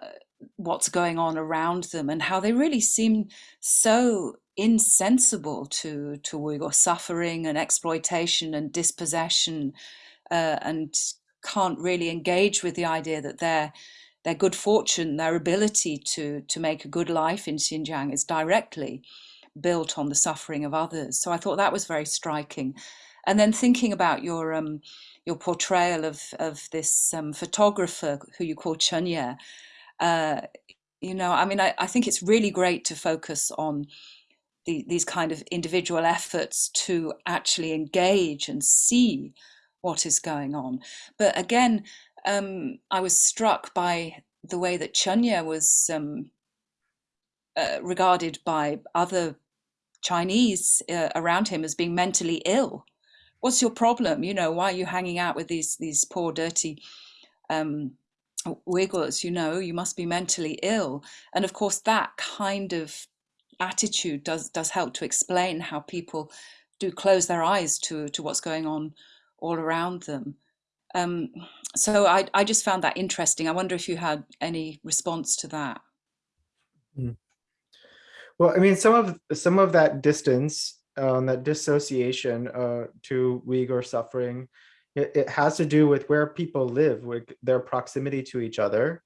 what's going on around them and how they really seem so insensible to, to Uyghur suffering and exploitation and dispossession uh, and can't really engage with the idea that they're their good fortune, their ability to, to make a good life in Xinjiang is directly built on the suffering of others. So I thought that was very striking. And then thinking about your um, your portrayal of of this um, photographer who you call Chen Ye, uh, you know, I mean, I, I think it's really great to focus on the, these kind of individual efforts to actually engage and see what is going on. But again, um, I was struck by the way that Chen Ye was um, uh, regarded by other Chinese uh, around him as being mentally ill. What's your problem? You know, why are you hanging out with these these poor, dirty um, Uyghurs, you know, you must be mentally ill. And of course, that kind of attitude does does help to explain how people do close their eyes to to what's going on all around them. Um, so I, I just found that interesting. I wonder if you had any response to that. Mm. Well, I mean, some of some of that distance, um, that dissociation uh, to Uyghur suffering, it, it, has to do with where people live, with their proximity to each other.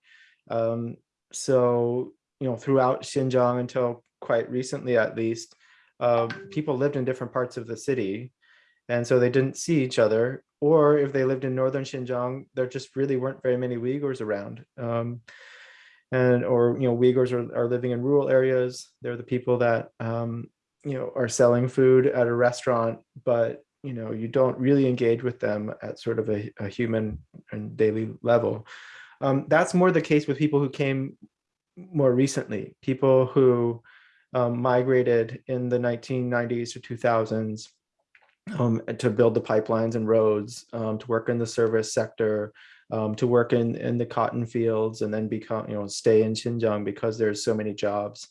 Um, so, you know, throughout Xinjiang until quite recently, at least, uh, people lived in different parts of the city. And so they didn't see each other. Or if they lived in northern Xinjiang, there just really weren't very many Uyghurs around. Um, and or, you know, Uyghurs are, are living in rural areas. They're the people that, um, you know, are selling food at a restaurant, but, you know, you don't really engage with them at sort of a, a human and daily level. Um, that's more the case with people who came more recently, people who um, migrated in the 1990s to 2000s um, to build the pipelines and roads, um, to work in the service sector, um, to work in, in the cotton fields and then become, you know, stay in Xinjiang because there's so many jobs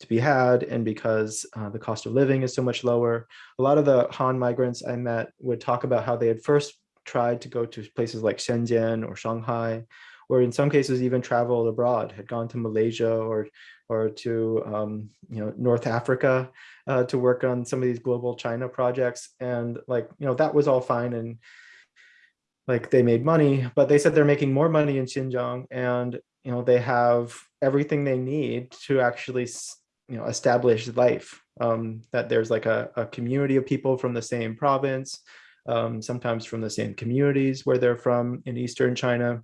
to be had and because uh, the cost of living is so much lower. A lot of the Han migrants I met would talk about how they had first tried to go to places like Shenzhen or Shanghai, or in some cases even traveled abroad, had gone to Malaysia or or to um, you know North Africa uh, to work on some of these global China projects, and like you know that was all fine and like they made money, but they said they're making more money in Xinjiang, and you know they have everything they need to actually you know establish life. Um, that there's like a, a community of people from the same province, um, sometimes from the same communities where they're from in Eastern China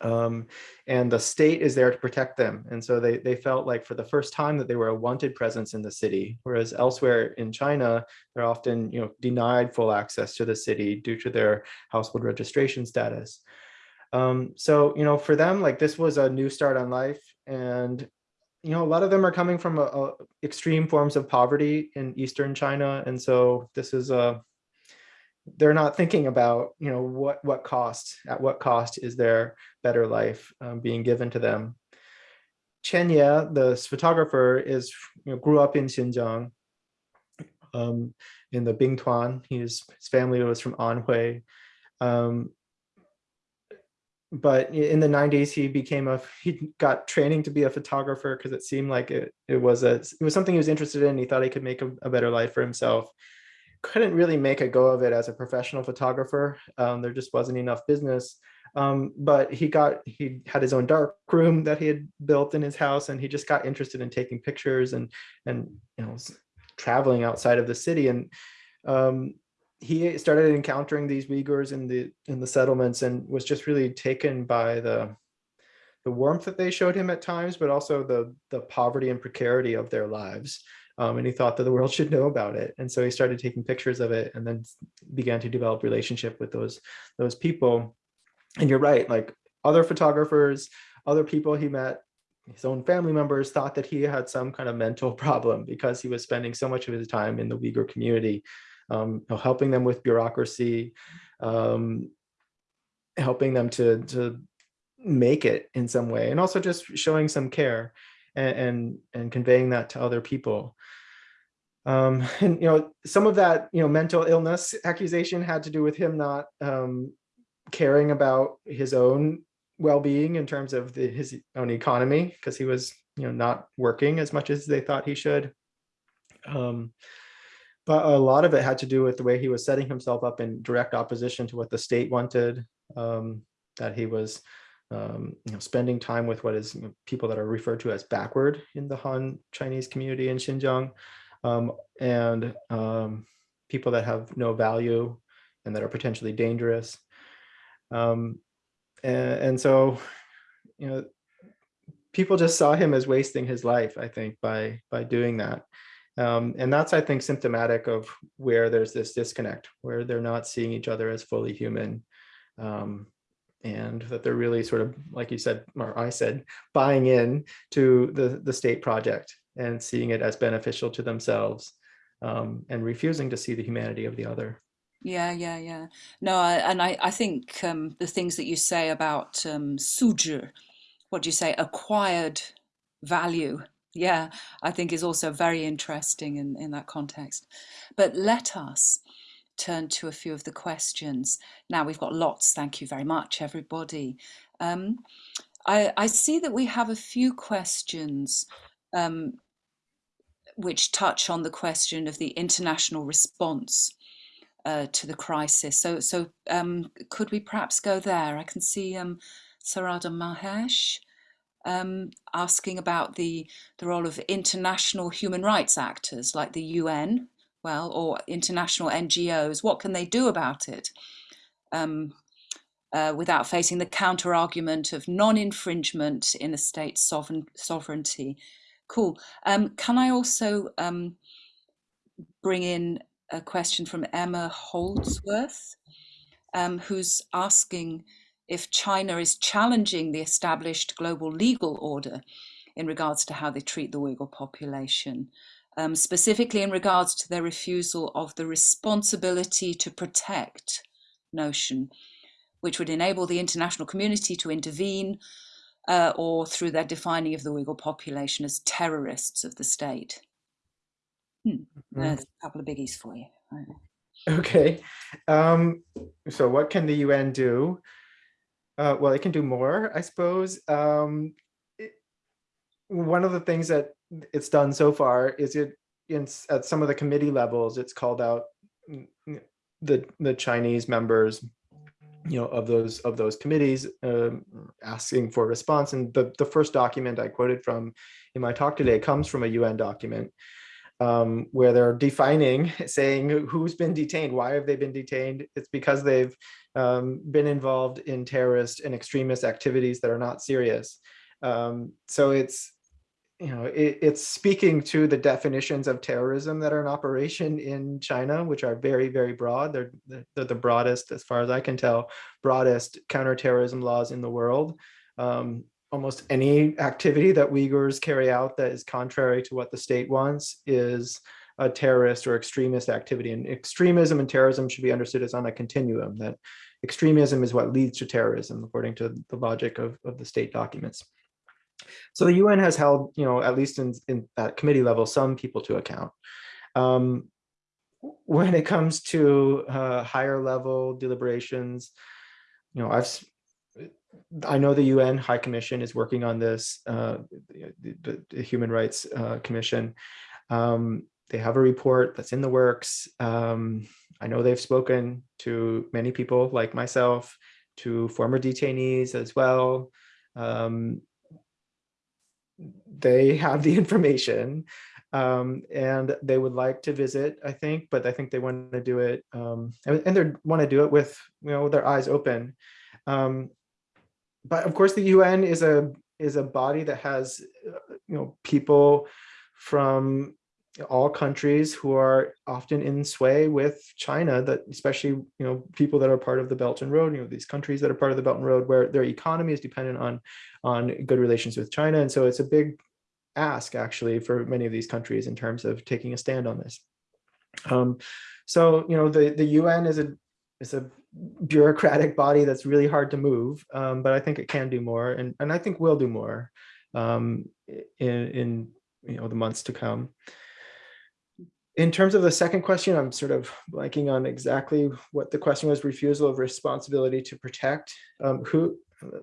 um, and the state is there to protect them. And so they, they felt like for the first time that they were a wanted presence in the city, whereas elsewhere in China, they're often you know, denied full access to the city due to their household registration status. Um, so, you know, for them, like this was a new start on life. And, you know, a lot of them are coming from a, a extreme forms of poverty in Eastern China. And so this is a, they're not thinking about, you know, what, what cost, at what cost is their better life um, being given to them. Chen Ye, the photographer, is you know, grew up in Xinjiang, um, in the Bingtuan. His, his family was from Anhui. Um, but in the 90s, he became a, he got training to be a photographer because it seemed like it, it was a, it was something he was interested in. He thought he could make a, a better life for himself couldn't really make a go of it as a professional photographer. Um, there just wasn't enough business. Um, but he got he had his own dark room that he had built in his house, and he just got interested in taking pictures and and you know traveling outside of the city. And um, he started encountering these Uyghurs in the in the settlements, and was just really taken by the the warmth that they showed him at times, but also the the poverty and precarity of their lives um, and he thought that the world should know about it. And so he started taking pictures of it and then began to develop relationship with those, those people. And you're right, like other photographers, other people he met, his own family members thought that he had some kind of mental problem because he was spending so much of his time in the Uyghur community, um, helping them with bureaucracy, um, helping them to, to make it in some way, and also just showing some care and, and, and conveying that to other people. Um, and, you know, some of that, you know, mental illness accusation had to do with him not um, caring about his own well-being in terms of the, his own economy, because he was, you know, not working as much as they thought he should. Um, but a lot of it had to do with the way he was setting himself up in direct opposition to what the state wanted, um, that he was um, you know, spending time with what is you know, people that are referred to as backward in the Han Chinese community in Xinjiang, um, and um, people that have no value and that are potentially dangerous. Um, and, and, so, you know, people just saw him as wasting his life, I think, by by doing that. Um, and that's, I think, symptomatic of where there's this disconnect, where they're not seeing each other as fully human. Um, and that they're really sort of, like you said, or I said, buying in to the, the state project and seeing it as beneficial to themselves um, and refusing to see the humanity of the other. Yeah, yeah, yeah. No, I, and I, I think um, the things that you say about um, suzhi, what do you say, acquired value, yeah, I think is also very interesting in, in that context. But let us turn to a few of the questions. Now we've got lots, thank you very much, everybody. Um, I, I see that we have a few questions um, which touch on the question of the international response uh, to the crisis. So, so um, could we perhaps go there? I can see um, Sarada Mahesh um, asking about the, the role of international human rights actors like the UN, well, or international NGOs. What can they do about it? Um, uh, without facing the counter argument of non-infringement in a state's sovereign, sovereignty. Cool. Um, can I also um, bring in a question from Emma Holdsworth, um, who's asking if China is challenging the established global legal order in regards to how they treat the Uyghur population, um, specifically in regards to their refusal of the responsibility to protect notion, which would enable the international community to intervene uh, or through their defining of the Uyghur population as terrorists of the state. Hmm. Mm-hmm. There's a couple of biggies for you. Okay. Um, so what can the UN do? Uh, well, it can do more, I suppose. Um, one of the things that it's done so far is it in, at some of the committee levels, it's called out the the Chinese members, you know, of those of those committees um, asking for response. And the the first document I quoted from in my talk today comes from a UN document um, where they're defining, saying who's been detained, why have they been detained? It's because they've um, been involved in terrorist and extremist activities that are not serious. Um, so it's, you know, it, it's speaking to the definitions of terrorism that are in operation in China, which are very, very broad. They're, they're the broadest, as far as I can tell, broadest counterterrorism laws in the world. Um, almost any activity that Uyghurs carry out that is contrary to what the state wants is a terrorist or extremist activity. And extremism and terrorism should be understood as on a continuum, that extremism is what leads to terrorism, according to the logic of, of the state documents. So the UN has held, you know, at least in, in at committee level, some people to account. Um, when it comes to uh, higher level deliberations, you know, I've I know the UN High Commission is working on this, uh, the, the, Human Rights uh, Commission. Um, they have a report that's in the works. Um, I know they've spoken to many people like myself, to former detainees as well. Um, they have the information um, and they would like to visit, I think, but I think they want to do it um, and, and they want to do it with, you know, their eyes open. Um, but of course, the UN is a is a body that has uh, you know people from all countries who are often in sway with China that especially you know people that are part of the Belt and Road you know these countries that are part of the Belt and Road where their economy is dependent on on good relations with China and so it's a big ask actually for many of these countries in terms of taking a stand on this um, so you know the the UN is a is a bureaucratic body that's really hard to move, um, but I think it can do more, and and I think will do more um, in in you know the months to come. In terms of the second question, I'm sort of blanking on exactly what the question was. Refusal of responsibility to protect. Um, who?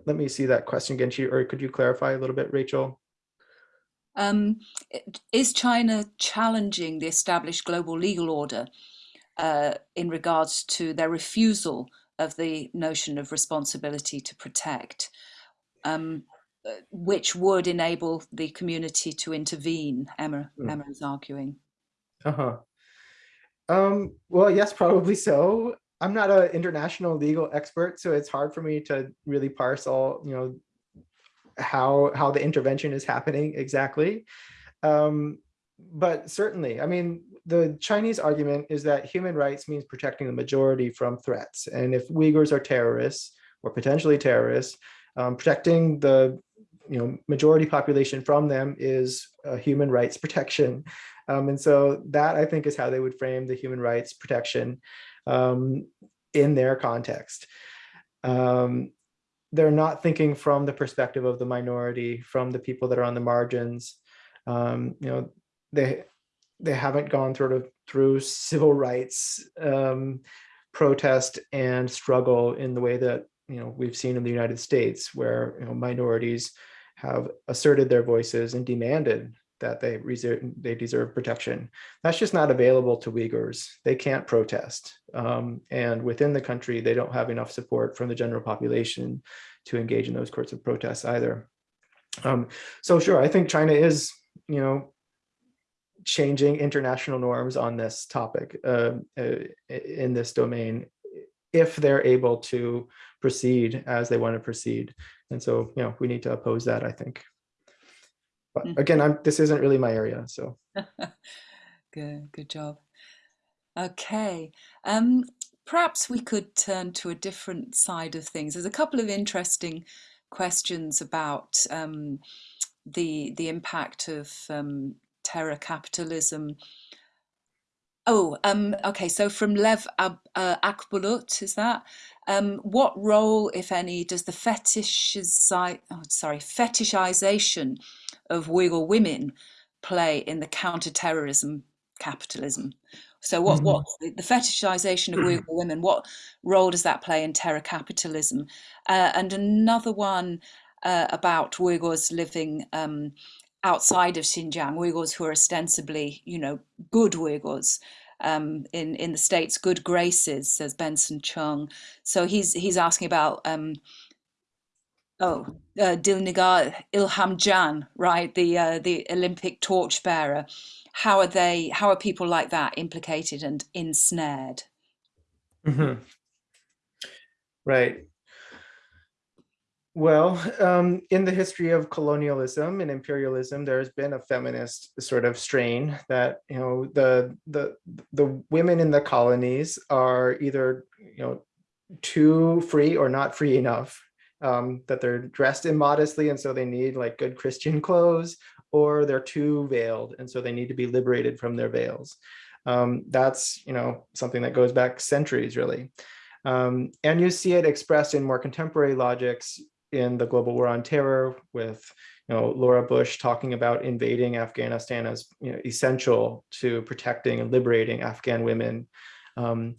Let me see that question again. Or could you clarify a little bit, Rachel? Um, is China challenging the established global legal order uh, in regards to their refusal of the notion of responsibility to protect, um, uh, which would enable the community to intervene, Emma, mm. Emma is arguing. Uh-huh. Um, well, yes, probably so. I'm not an international legal expert, so it's hard for me to really parse all, you know, how how the intervention is happening exactly. Um, but certainly, I mean, the Chinese argument is that human rights means protecting the majority from threats. And if Uyghurs are terrorists or potentially terrorists, um, protecting the you know majority population from them is a human rights protection. Um, and so that I think is how they would frame the human rights protection. um, in their context. Um, they're not thinking from the perspective of the minority, from the people that are on the margins. Um, you know, they they haven't gone sort of through civil rights um, protest and struggle in the way that you know we've seen in the United States, where you know minorities have asserted their voices and demanded that they reserve, they deserve protection. That's just not available to Uyghurs. They can't protest. Um, and within the country, they don't have enough support from the general population to engage in those sorts of protests either. Um, so sure, I think China is, you know, changing international norms on this topic uh, uh, in this domain if they're able to proceed as they want to proceed. And so, you know, we need to oppose that, I think. But mm. again, I'm, this isn't really my area, so. good, good job. Okay, um, perhaps we could turn to a different side of things. There's a couple of interesting questions about um, the the impact of um, terror capitalism. Oh, um, okay. So from Lev Ab uh, Akbulut, is that? Um, what role, if any, does the fetishizi oh, sorry, fetishization of Uyghur women play in the counterterrorism capitalism? So what, mm -hmm. what the fetishization of Uyghur women, what role does that play in terror capitalism? Uh, and another one uh, about Uyghurs living um, outside of Xinjiang, Uyghurs who are ostensibly, you know, good Uyghurs, um, in in the states, good graces, says Benson Chung. So he's he's asking about um, oh uh, Dilnigar Ilham Jan, right, the uh, the Olympic torchbearer. How are they? How are people like that implicated and ensnared? Mm -hmm. Right. Well, um, in the history of colonialism and imperialism, there's been a feminist sort of strain that you know the the the women in the colonies are either you know too free or not free enough. Um, that they're dressed immodestly and so they need like good Christian clothes, or they're too veiled and so they need to be liberated from their veils. Um, that's you know something that goes back centuries really. Um, and you see it expressed in more contemporary logics in the global war on terror with you know Laura Bush talking about invading Afghanistan as you know, essential to protecting and liberating Afghan women. Um,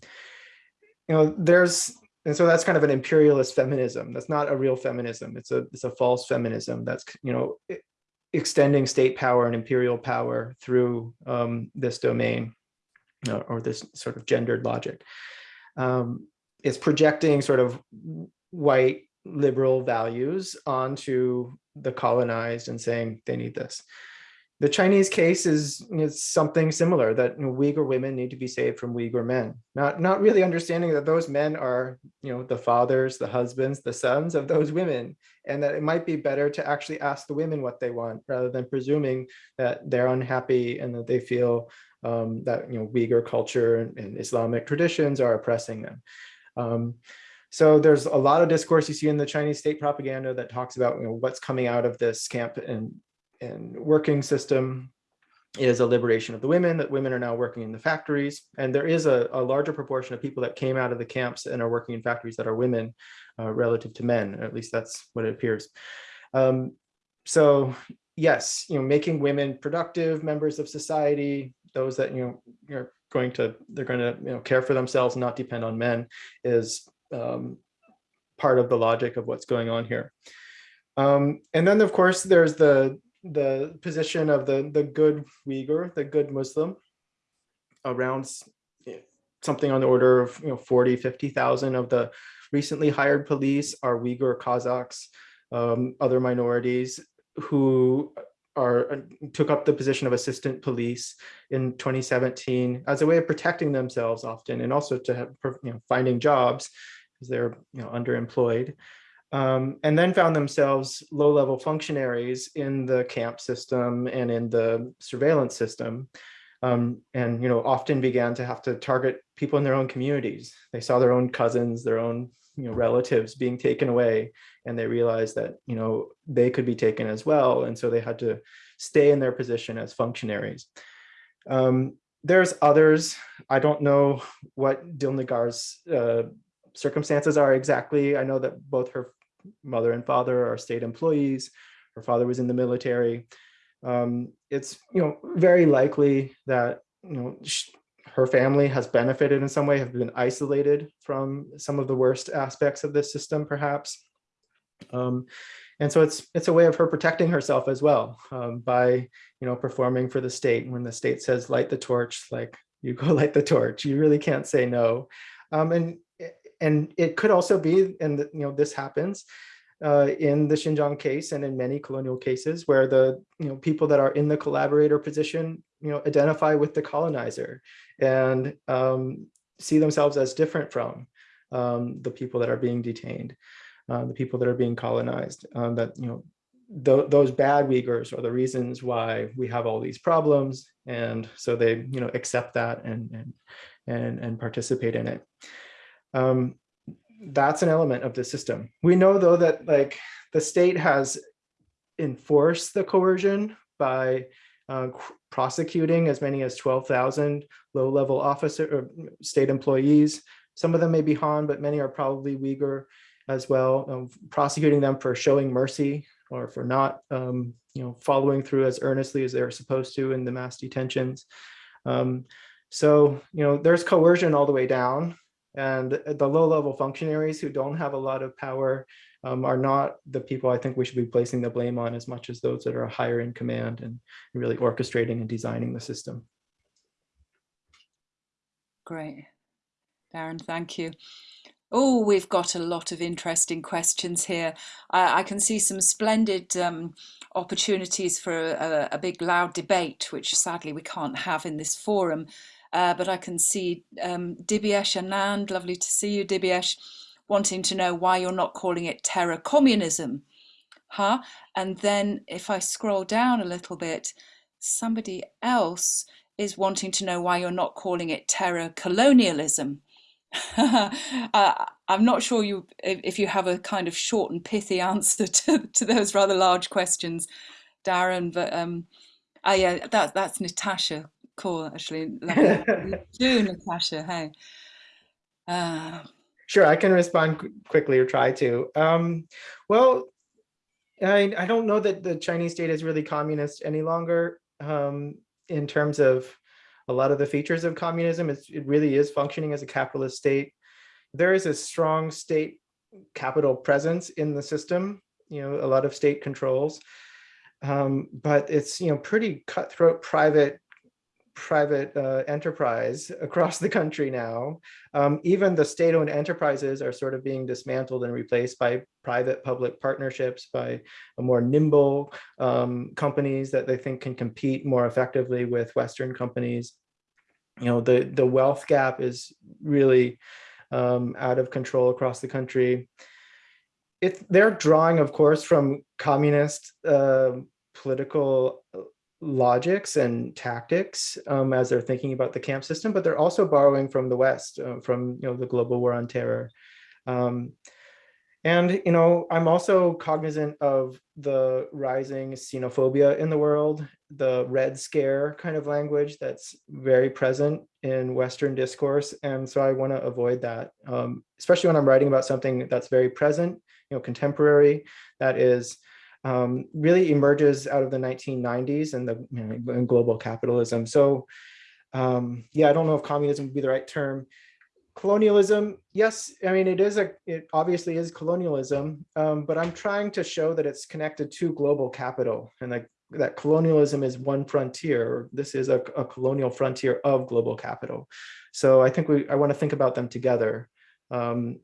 you know, there's and so that's kind of an imperialist feminism. That's not a real feminism. It's a it's a false feminism. That's you know extending state power and imperial power through um, this domain or this sort of gendered logic. Um, it's projecting sort of white liberal values onto the colonized and saying they need this. The Chinese case is, is something similar that you know, Uyghur women need to be saved from Uyghur men, not, not really understanding that those men are you know, the fathers, the husbands, the sons of those women, and that it might be better to actually ask the women what they want rather than presuming that they're unhappy and that they feel um, that you know, Uyghur culture and, and Islamic traditions are oppressing them. Um, so there's a lot of discourse you see in the Chinese state propaganda that talks about you know, what's coming out of this camp and, and working system is a liberation of the women, that women are now working in the factories. And there is a, a larger proportion of people that came out of the camps and are working in factories that are women uh, relative to men, at least that's what it appears. Um, so yes, you know, making women productive members of society, those that, you know, are going to, they're going to, you know, care for themselves and not depend on men is um, part of the logic of what's going on here. Um, and then, of course, there's the the position of the the good Uyghur, the good Muslim, around something on the order of you know 40, 50,000 of the recently hired police are Uyghur Kazakhs, um, other minorities who are uh, took up the position of assistant police in 2017 as a way of protecting themselves often and also to have you know finding jobs because they're you know, underemployed, um, and then found themselves low-level functionaries in the camp system and in the surveillance system, um, and you know often began to have to target people in their own communities. They saw their own cousins, their own you know relatives being taken away, and they realized that you know they could be taken as well, and so they had to stay in their position as functionaries. Um, there's others. I don't know what Dilnagar's uh, circumstances are exactly. I know that both her mother and father are state employees. Her father was in the military. Um, it's you know very likely that you know her family has benefited in some way, have been isolated from some of the worst aspects of this system, perhaps. Um, and so it's it's a way of her protecting herself as well um, by you know performing for the state. When the state says light the torch, like you go light the torch. You really can't say no. Um, and and it could also be, and you know this happens uh, in the Xinjiang case and in many colonial cases where the you know people that are in the collaborator position you know identify with the colonizer and um, see themselves as different from um, the people that are being detained uh, the people that are being colonized, um, that, you know, th those bad Uyghurs are the reasons why we have all these problems. And so they, you know, accept that and, and, and, and participate in it. Um, that's an element of the system. We know though that like the state has enforced the coercion by uh, prosecuting as many as 12,000 low-level officer or state employees. Some of them may be Han, but many are probably Uyghur as well, um, prosecuting them for showing mercy or for not, um, you know, following through as earnestly as they're supposed to in the mass detentions. Um, so, you know, there's coercion all the way down and the low level functionaries who don't have a lot of power um, are not the people I think we should be placing the blame on as much as those that are higher in command and really orchestrating and designing the system. Great. Darren, thank you. Oh, we've got a lot of interesting questions here. I, I can see some splendid um, opportunities for a, a, big loud debate, which sadly we can't have in this forum. Uh, but I can see um, Dibyesh Anand, lovely to see you, Dibyesh, wanting to know why you're not calling it terror communism. Huh? And then if I scroll down a little bit, somebody else is wanting to know why you're not calling it terror colonialism. uh, I'm not sure you if you have a kind of short and pithy answer to, to those rather large questions, Darren. But um, oh yeah, that that's Natasha. Cool, actually. do Natasha. Hey. Uh, sure, I can respond quickly or try to. Um, well, I I don't know that the Chinese state is really communist any longer um, in terms of a lot of the features of communism. It's, it really is functioning as a capitalist state. There is a strong state capital presence in the system, you know, a lot of state controls, um, but it's, you know, pretty cutthroat private private uh, enterprise across the country now. Um, even the state-owned enterprises are sort of being dismantled and replaced by private public partnerships, by more nimble um, companies that they think can compete more effectively with Western companies. You know, the, the wealth gap is really um, out of control across the country. It, they're drawing, of course, from communist uh, political logics and tactics um, as they're thinking about the camp system, but they're also borrowing from the West, uh, from you know the global war on terror. Um, and you know, I'm also cognizant of the rising xenophobia in the world, the Red Scare kind of language that's very present in Western discourse, and so I want to avoid that, um, especially when I'm writing about something that's very present, you know, contemporary, that is um, really emerges out of the 1990s and the you know, global capitalism. So um, yeah, I don't know if communism would be the right term. Colonialism, yes, I mean, it is a, it obviously is colonialism, um, but I'm trying to show that it's connected to global capital and like that colonialism is one frontier. This is a, a colonial frontier of global capital. So I think we, I want to think about them together. Um,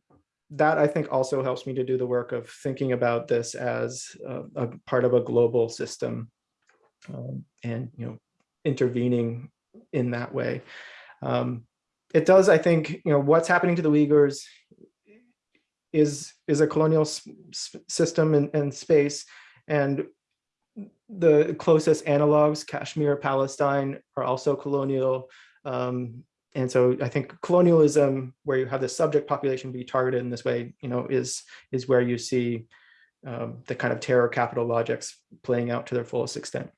that I think also helps me to do the work of thinking about this as a, a part of a global system um, and you know intervening in that way. Um, it does, I think, you know, what's happening to the Uyghurs is is a colonial system and space, and the closest analogs, Kashmir, Palestine, are also colonial. Um, and so I think colonialism, where you have the subject population be targeted in this way, you know, is is where you see um, the kind of terror capital logics playing out to their fullest extent.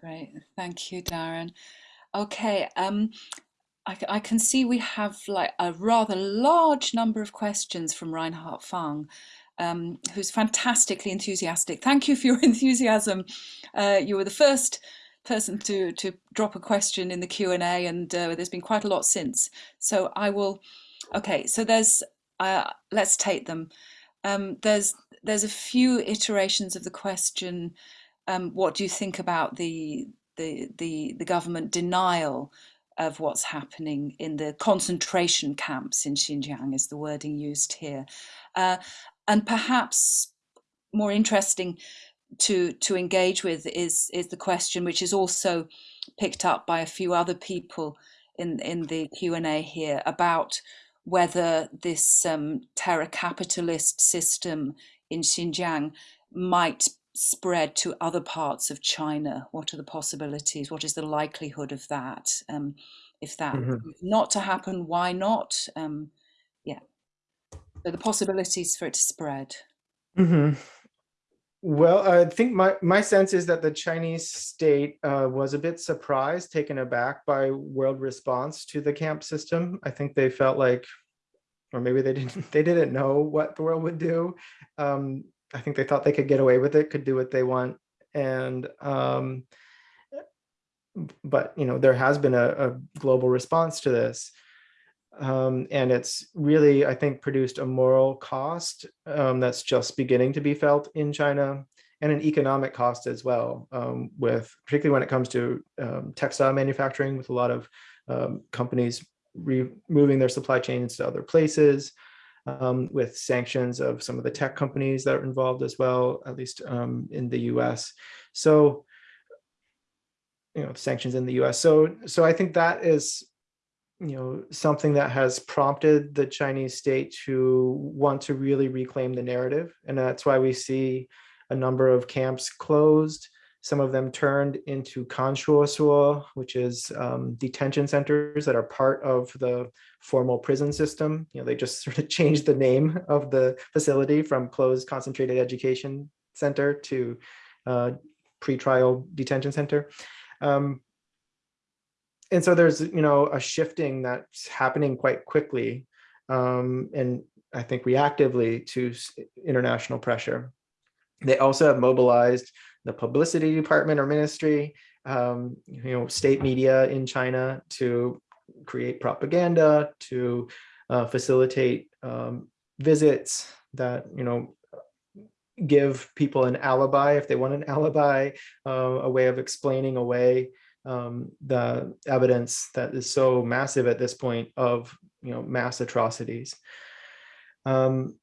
Great, thank you, Darren. Okay, um, I, I, can see we have like a rather large number of questions from Reinhard Fang, um, who's fantastically enthusiastic. Thank you for your enthusiasm. Uh, you were the first person to to drop a question in the Q and A, and uh, there's been quite a lot since. So I will. Okay, so there's. Uh, let's take them. Um, there's there's a few iterations of the question. Um, what do you think about the the the the government denial of what's happening in the concentration camps in Xinjiang? Is the wording used here? Uh, and perhaps more interesting to to engage with is is the question which is also picked up by a few other people in in the Q&A here about whether this um, terror capitalist system in Xinjiang might spread to other parts of China. What are the possibilities? What is the likelihood of that? Um, if that mm -hmm. not to happen, why not? Um, yeah. So the possibilities for it to spread. Mm -hmm. Well, I think my, my sense is that the Chinese state uh, was a bit surprised, taken aback by world response to the camp system. I think they felt like, or maybe they didn't, they didn't know what the world would do. Um, I think they thought they could get away with it, could do what they want. And, um, but, you know, there has been a, a global response to this. Um, and it's really, I think, produced a moral cost um, that's just beginning to be felt in China and an economic cost as well, um, with particularly when it comes to um, textile manufacturing, with a lot of um, companies moving their supply chains to other places, um, with sanctions of some of the tech companies that are involved as well, at least in the US. So, you know, sanctions in the US. So, so I think that is you know, something that has prompted the Chinese state to want to really reclaim the narrative. And that's why we see a number of camps closed, some of them turned into kanshousuo, which is um, detention centers that are part of the formal prison system. You know, they just sort of changed the name of the facility from closed concentrated education center to uh, pretrial detention center. Um, and so there's you know a shifting that's happening quite quickly um, and I think reactively to international pressure. They also have mobilized the publicity department or ministry, um, you know, state media in China to create propaganda, to uh, facilitate um, visits that, you know, give people an alibi if they want an alibi, uh, a way of explaining away um, the evidence that is so massive at this point of you know mass atrocities. Um,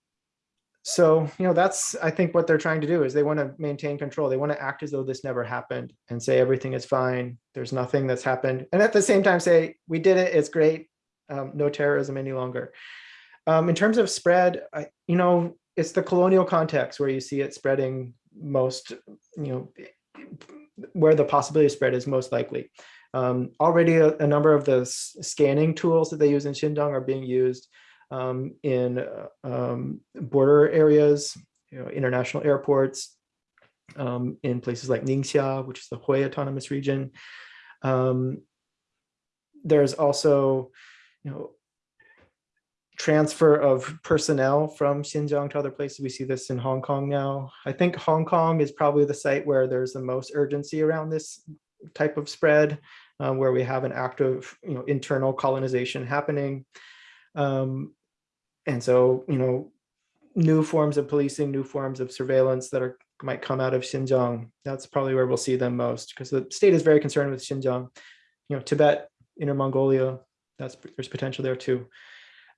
so you know that's I think what they're trying to do is they want to maintain control. They want to act as though this never happened and say everything is fine. There's nothing that's happened, and at the same time say we did it. It's great. Um, no terrorism any longer. Um, in terms of spread, I, you know, it's the colonial context where you see it spreading most, you know, where the possibility spread is most likely. Um, already a, a, number of the scanning tools that they use in Xinjiang are being used um, in uh, um, border areas, you know, international airports, um, in places like Ningxia, which is the Hui Autonomous Region. Um, there's also, you know, transfer of personnel from Xinjiang to other places. We see this in Hong Kong now. I think Hong Kong is probably the site where there's the most urgency around this type of spread, um, where we have an active you know, internal colonization happening. Um, and so, you know, new forms of policing, new forms of surveillance that are might come out of Xinjiang. That's probably where we'll see them most because the state is very concerned with Xinjiang. You know, Tibet, Inner Mongolia, that's there's potential there too.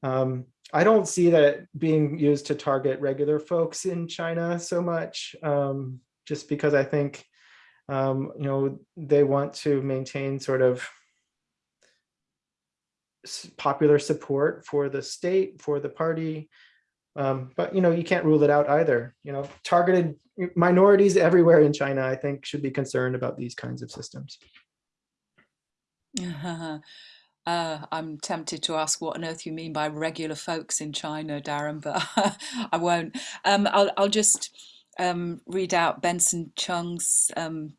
Um, I don't see that being used to target regular folks in China so much, um, just because I think, um, you know, they want to maintain sort of popular support for the state, for the party. Um, but, you know, you can't rule it out either. You know, targeted minorities everywhere in China, I think, should be concerned about these kinds of systems. Uh, I'm tempted to ask what on earth you mean by regular folks in China, Darren, but I won't. Um, I'll, I'll just um, read out Benson Chung's um,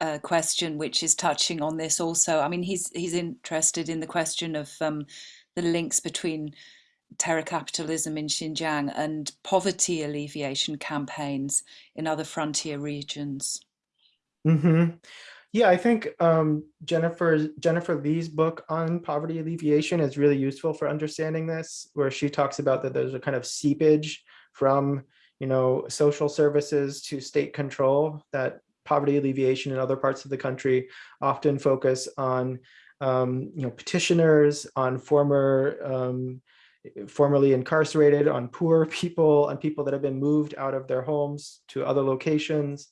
uh, question, which is touching on this also. I mean, he's he's interested in the question of um, the links between terror capitalism in Xinjiang and poverty alleviation campaigns in other frontier regions. Mm -hmm. Yeah, I think um, Jennifer Jennifer Lee's book on poverty alleviation is really useful for understanding this, where she talks about that there's a kind of seepage from you know social services to state control that poverty alleviation in other parts of the country often focus on um, you know petitioners, on former um, formerly incarcerated, on poor people, on people that have been moved out of their homes to other locations.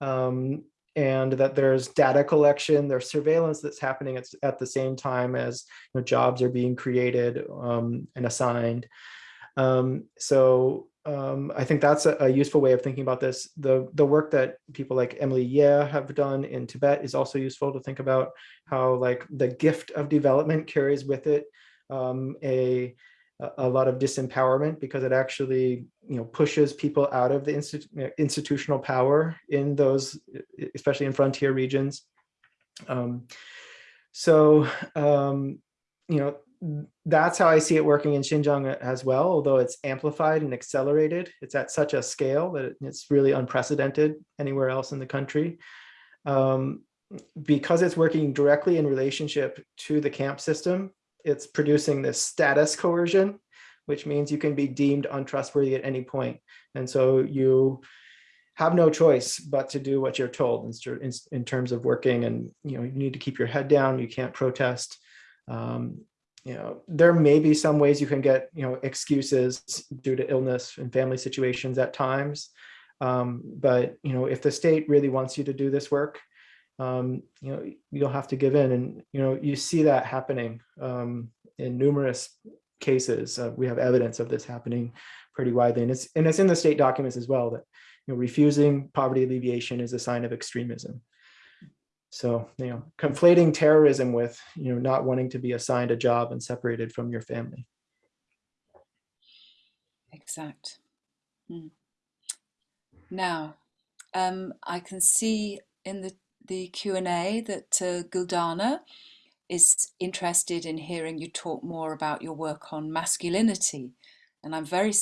Um, and that there's data collection, there's surveillance that's happening at, at the same time as you know, jobs are being created um, and assigned. Um, so um, I think that's a, a, useful way of thinking about this. The, the work that people like Emily Yeh have done in Tibet is also useful to think about how like the gift of development carries with it um, a, a lot of disempowerment because it actually you know pushes people out of the institu institutional power in those especially in frontier regions um, so um, you know that's how I see it working in Xinjiang as well, although it's amplified and accelerated. It's at such a scale that it's really unprecedented anywhere else in the country. Um, because it's working directly in relationship to the camp system, it's producing this status coercion, which means you can be deemed untrustworthy at any point. And so you have no choice but to do what you're told in, in, terms of working and you know you need to keep your head down, you can't protest. Um, you know, there may be some ways you can get, you know, excuses due to illness and family situations at times. Um, but, you know, if the state really wants you to do this work, um, you know, you'll have to give in. And, you know, you see that happening um, in numerous cases. Uh, we have evidence of this happening pretty widely. And it's, and it's in the state documents as well that, you know, refusing poverty alleviation is a sign of extremism. So, you know, conflating terrorism with, you know, not wanting to be assigned a job and separated from your family. Exact. Hmm. Now, um, I can see in the, the Q&A that uh, Guldana is interested in hearing you talk more about your work on masculinity. And I'm very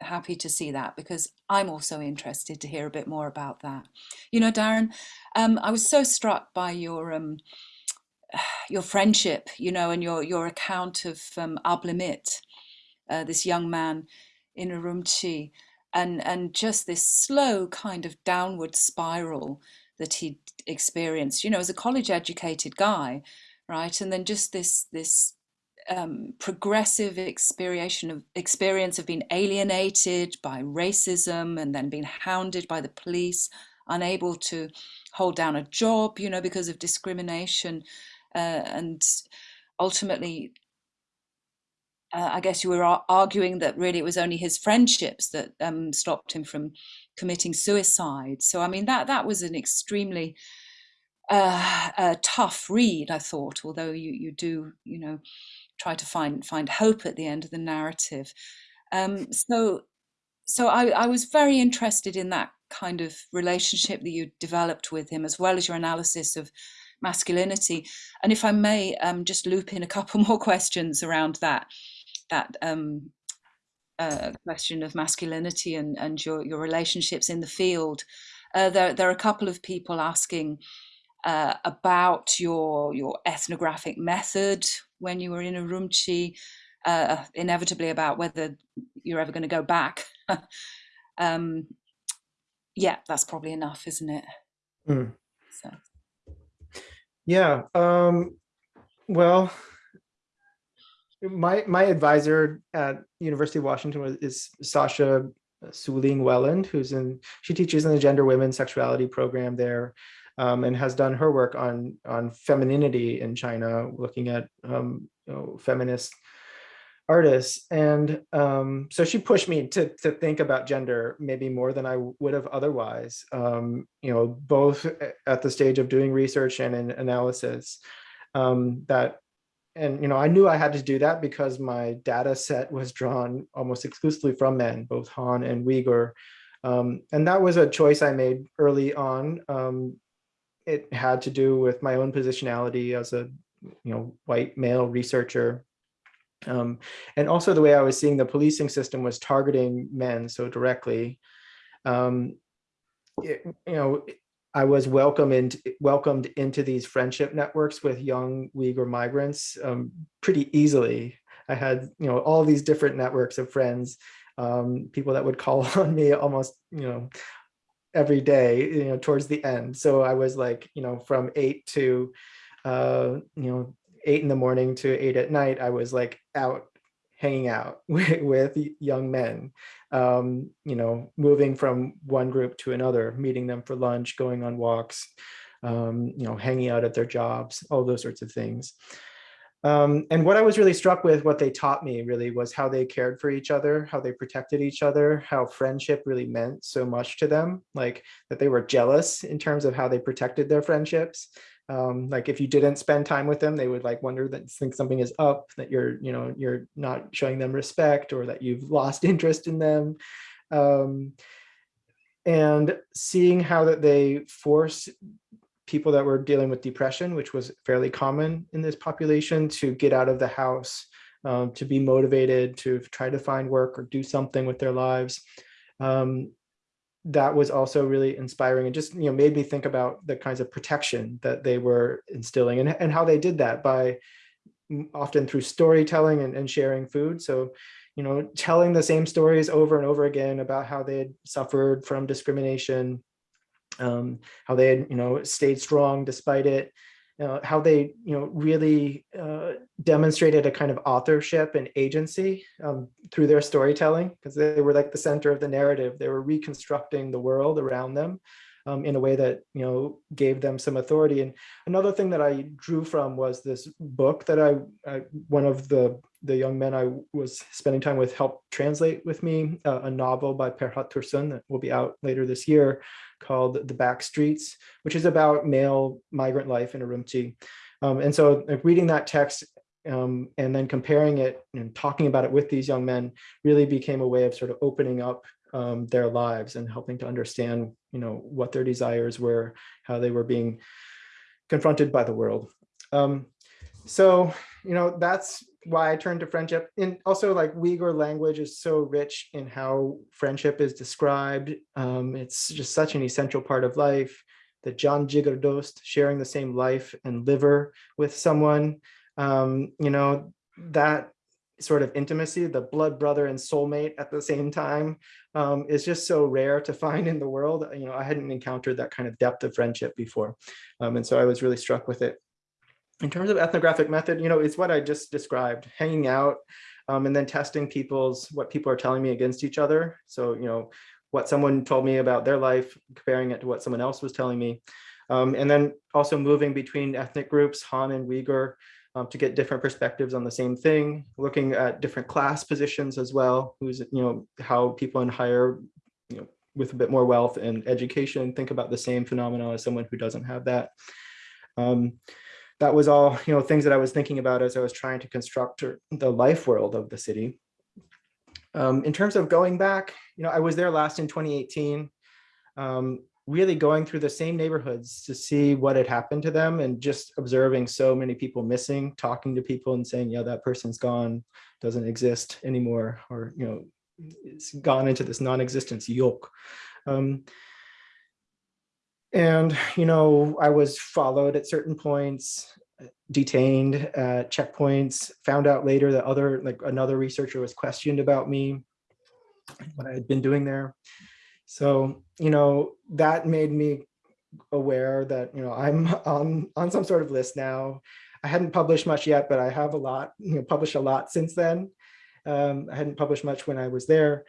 happy to see that because I'm also interested to hear a bit more about that. You know, Darren, um, I was so struck by your um, your friendship, you know, and your your account of um, Ablemit, uh, this young man in Urumqi, and and just this slow kind of downward spiral that he experienced, you know, as a college educated guy, right, and then just this this um, progressive experience of experience of being alienated by racism and then being hounded by the police, unable to hold down a job, you know, because of discrimination, uh, and ultimately. Uh, I guess you were arguing that really it was only his friendships that um, stopped him from committing suicide. So I mean that that was an extremely uh, a tough read, I thought. Although you you do you know try to find find hope at the end of the narrative. Um, so so I, I was very interested in that kind of relationship that you developed with him, as well as your analysis of masculinity. And if I may, um, just loop in a couple more questions around that that um, uh, question of masculinity and and your your relationships in the field. Uh, there there are a couple of people asking uh, about your your ethnographic method when you were in Urumqi, uh, inevitably about whether you're ever going to go back. um, yeah, that's probably enough, isn't it? Mm. So. Yeah. Um, well, my my advisor at University of Washington is Sasha Suling Welland, who's in she teaches in the gender women sexuality program there um, and has done her work on on femininity in China, looking at um, you know, feminist artists. And um, so she pushed me to, to think about gender maybe more than I would have otherwise, um, you know, both at the stage of doing research and in analysis um, that, and, you know, I knew I had to do that because my data set was drawn almost exclusively from men, both Han and Uyghur. Um, and that was a choice I made early on um, it had to do with my own positionality as a you know white male researcher um, and also the way I was seeing the policing system was targeting men so directly. Um, it, you know, I was welcomed welcomed into these friendship networks with young Uyghur migrants um, pretty easily. I had you know all these different networks of friends, um, people that would call on me almost you know every day you know towards the end. So I was like you know from eight to uh, you know eight in the morning to eight at night, I was like out hanging out with, with young men, um, you know, moving from one group to another, meeting them for lunch, going on walks, um, you know, hanging out at their jobs, all those sorts of things. Um, and what I was really struck with, what they taught me really was how they cared for each other, how they protected each other, how friendship really meant so much to them, like that they were jealous in terms of how they protected their friendships, um, like if you didn't spend time with them, they would like wonder that think something is up, that you're, you know, you're not showing them respect or that you've lost interest in them. Um, and seeing how that they force people that were dealing with depression, which was fairly common in this population, to get out of the house, um, to be motivated, to try to find work or do something with their lives. Um, that was also really inspiring and just you know made me think about the kinds of protection that they were instilling and, and how they did that by often through storytelling and, and sharing food. So you know telling the same stories over and over again about how they had suffered from discrimination um, how they had you know stayed strong despite it uh, how they you know really uh, demonstrated a kind of authorship and agency um, through their storytelling because they were like the center of the narrative. They were reconstructing the world around them um, in a way that you know gave them some authority and another thing that I drew from was this book that I, I one of the the young men I was spending time with helped translate with me uh, a novel by Perhat Tursun that will be out later this year called The Back Streets, which is about male migrant life in Urumqi. Um, and so like, reading that text um, and then comparing it and talking about it with these young men really became a way of sort of opening up um, their lives and helping to understand, you know, what their desires were, how they were being confronted by the world. Um, so, you know, that's why I turned to friendship. And also like Uyghur language is so rich in how friendship is described. Um, it's just such an essential part of life. The Jan Jigar Dost, sharing the same life and liver with someone, um, you know, that sort of intimacy, the blood brother and soulmate at the same time um, is just so rare to find in the world. You know, I hadn't encountered that kind of depth of friendship before. Um, and so I was really struck with it in terms of ethnographic method, you know, it's what I just described, hanging out um, and then testing people's, what people are telling me against each other. So, you know, what someone told me about their life, comparing it to what someone else was telling me. Um, and then also moving between ethnic groups, Han and Uyghur, um, to get different perspectives on the same thing, looking at different class positions as well, who's, you know, how people in higher, you know, with a bit more wealth and education think about the same phenomena as someone who doesn't have that. Um, that was all, you know, things that I was thinking about as I was trying to construct the life world of the city. Um, in terms of going back, you know, I was there last in 2018, um, really going through the same neighborhoods to see what had happened to them and just observing so many people missing, talking to people and saying, yeah, that person's gone, doesn't exist anymore, or, you know, it's gone into this non-existence yoke. Um, and, you know, I was followed at certain points, detained at checkpoints, found out later that other, like another researcher was questioned about me, what I had been doing there. So, you know, that made me aware that, you know, I'm on, on some sort of list now. I hadn't published much yet, but I have a lot, you know, published a lot since then. Um, I hadn't published much when I was there.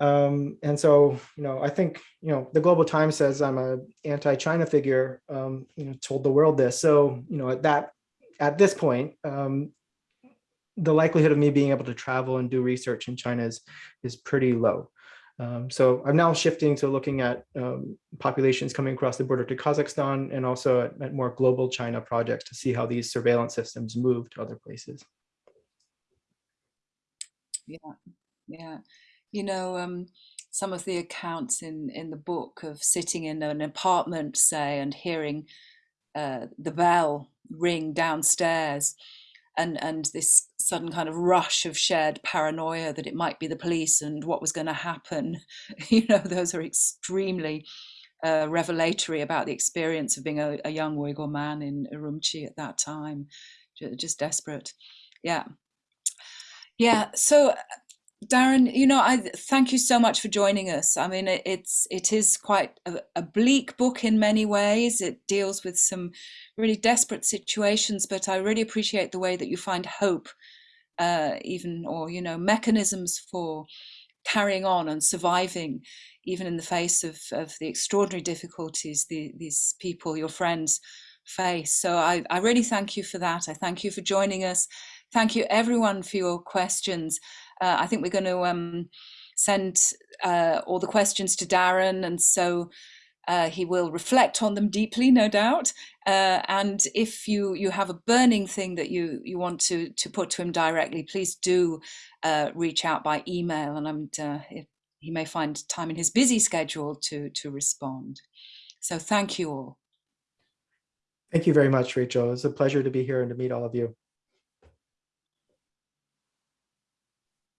Um, and so, you know, I think, you know, the Global Times says I'm a anti-China figure, um, you know, told the world this. So, you know, at that, at this point, um, the likelihood of me being able to travel and do research in China is, is pretty low. Um, so I'm now shifting to looking at um, populations coming across the border to Kazakhstan and also at, at more global China projects to see how these surveillance systems move to other places. Yeah, yeah you know, um, some of the accounts in in the book of sitting in an apartment, say, and hearing uh, the bell ring downstairs, and and this sudden kind of rush of shared paranoia that it might be the police and what was going to happen. You know, those are extremely uh, revelatory about the experience of being a, a young Uyghur man in Urumqi at that time. Just desperate. Yeah. Yeah. So Darren, you know, I thank you so much for joining us. I mean, it, it's it is quite a, a, bleak book in many ways. It deals with some really desperate situations, but I really appreciate the way that you find hope, uh, even or you know, mechanisms for carrying on and surviving, even in the face of of the extraordinary difficulties the, these people, your friends, face. So I, I really thank you for that. I thank you for joining us. Thank you everyone for your questions. Uh, I think we're going to um, send uh, all the questions to Darren, and so uh, he will reflect on them deeply, no doubt. Uh, and if you you have a burning thing that you you want to to put to him directly, please do uh, reach out by email, and I'm uh, he may find time in his busy schedule to to respond. So thank you all. Thank you very much, Rachel. It's a pleasure to be here and to meet all of you.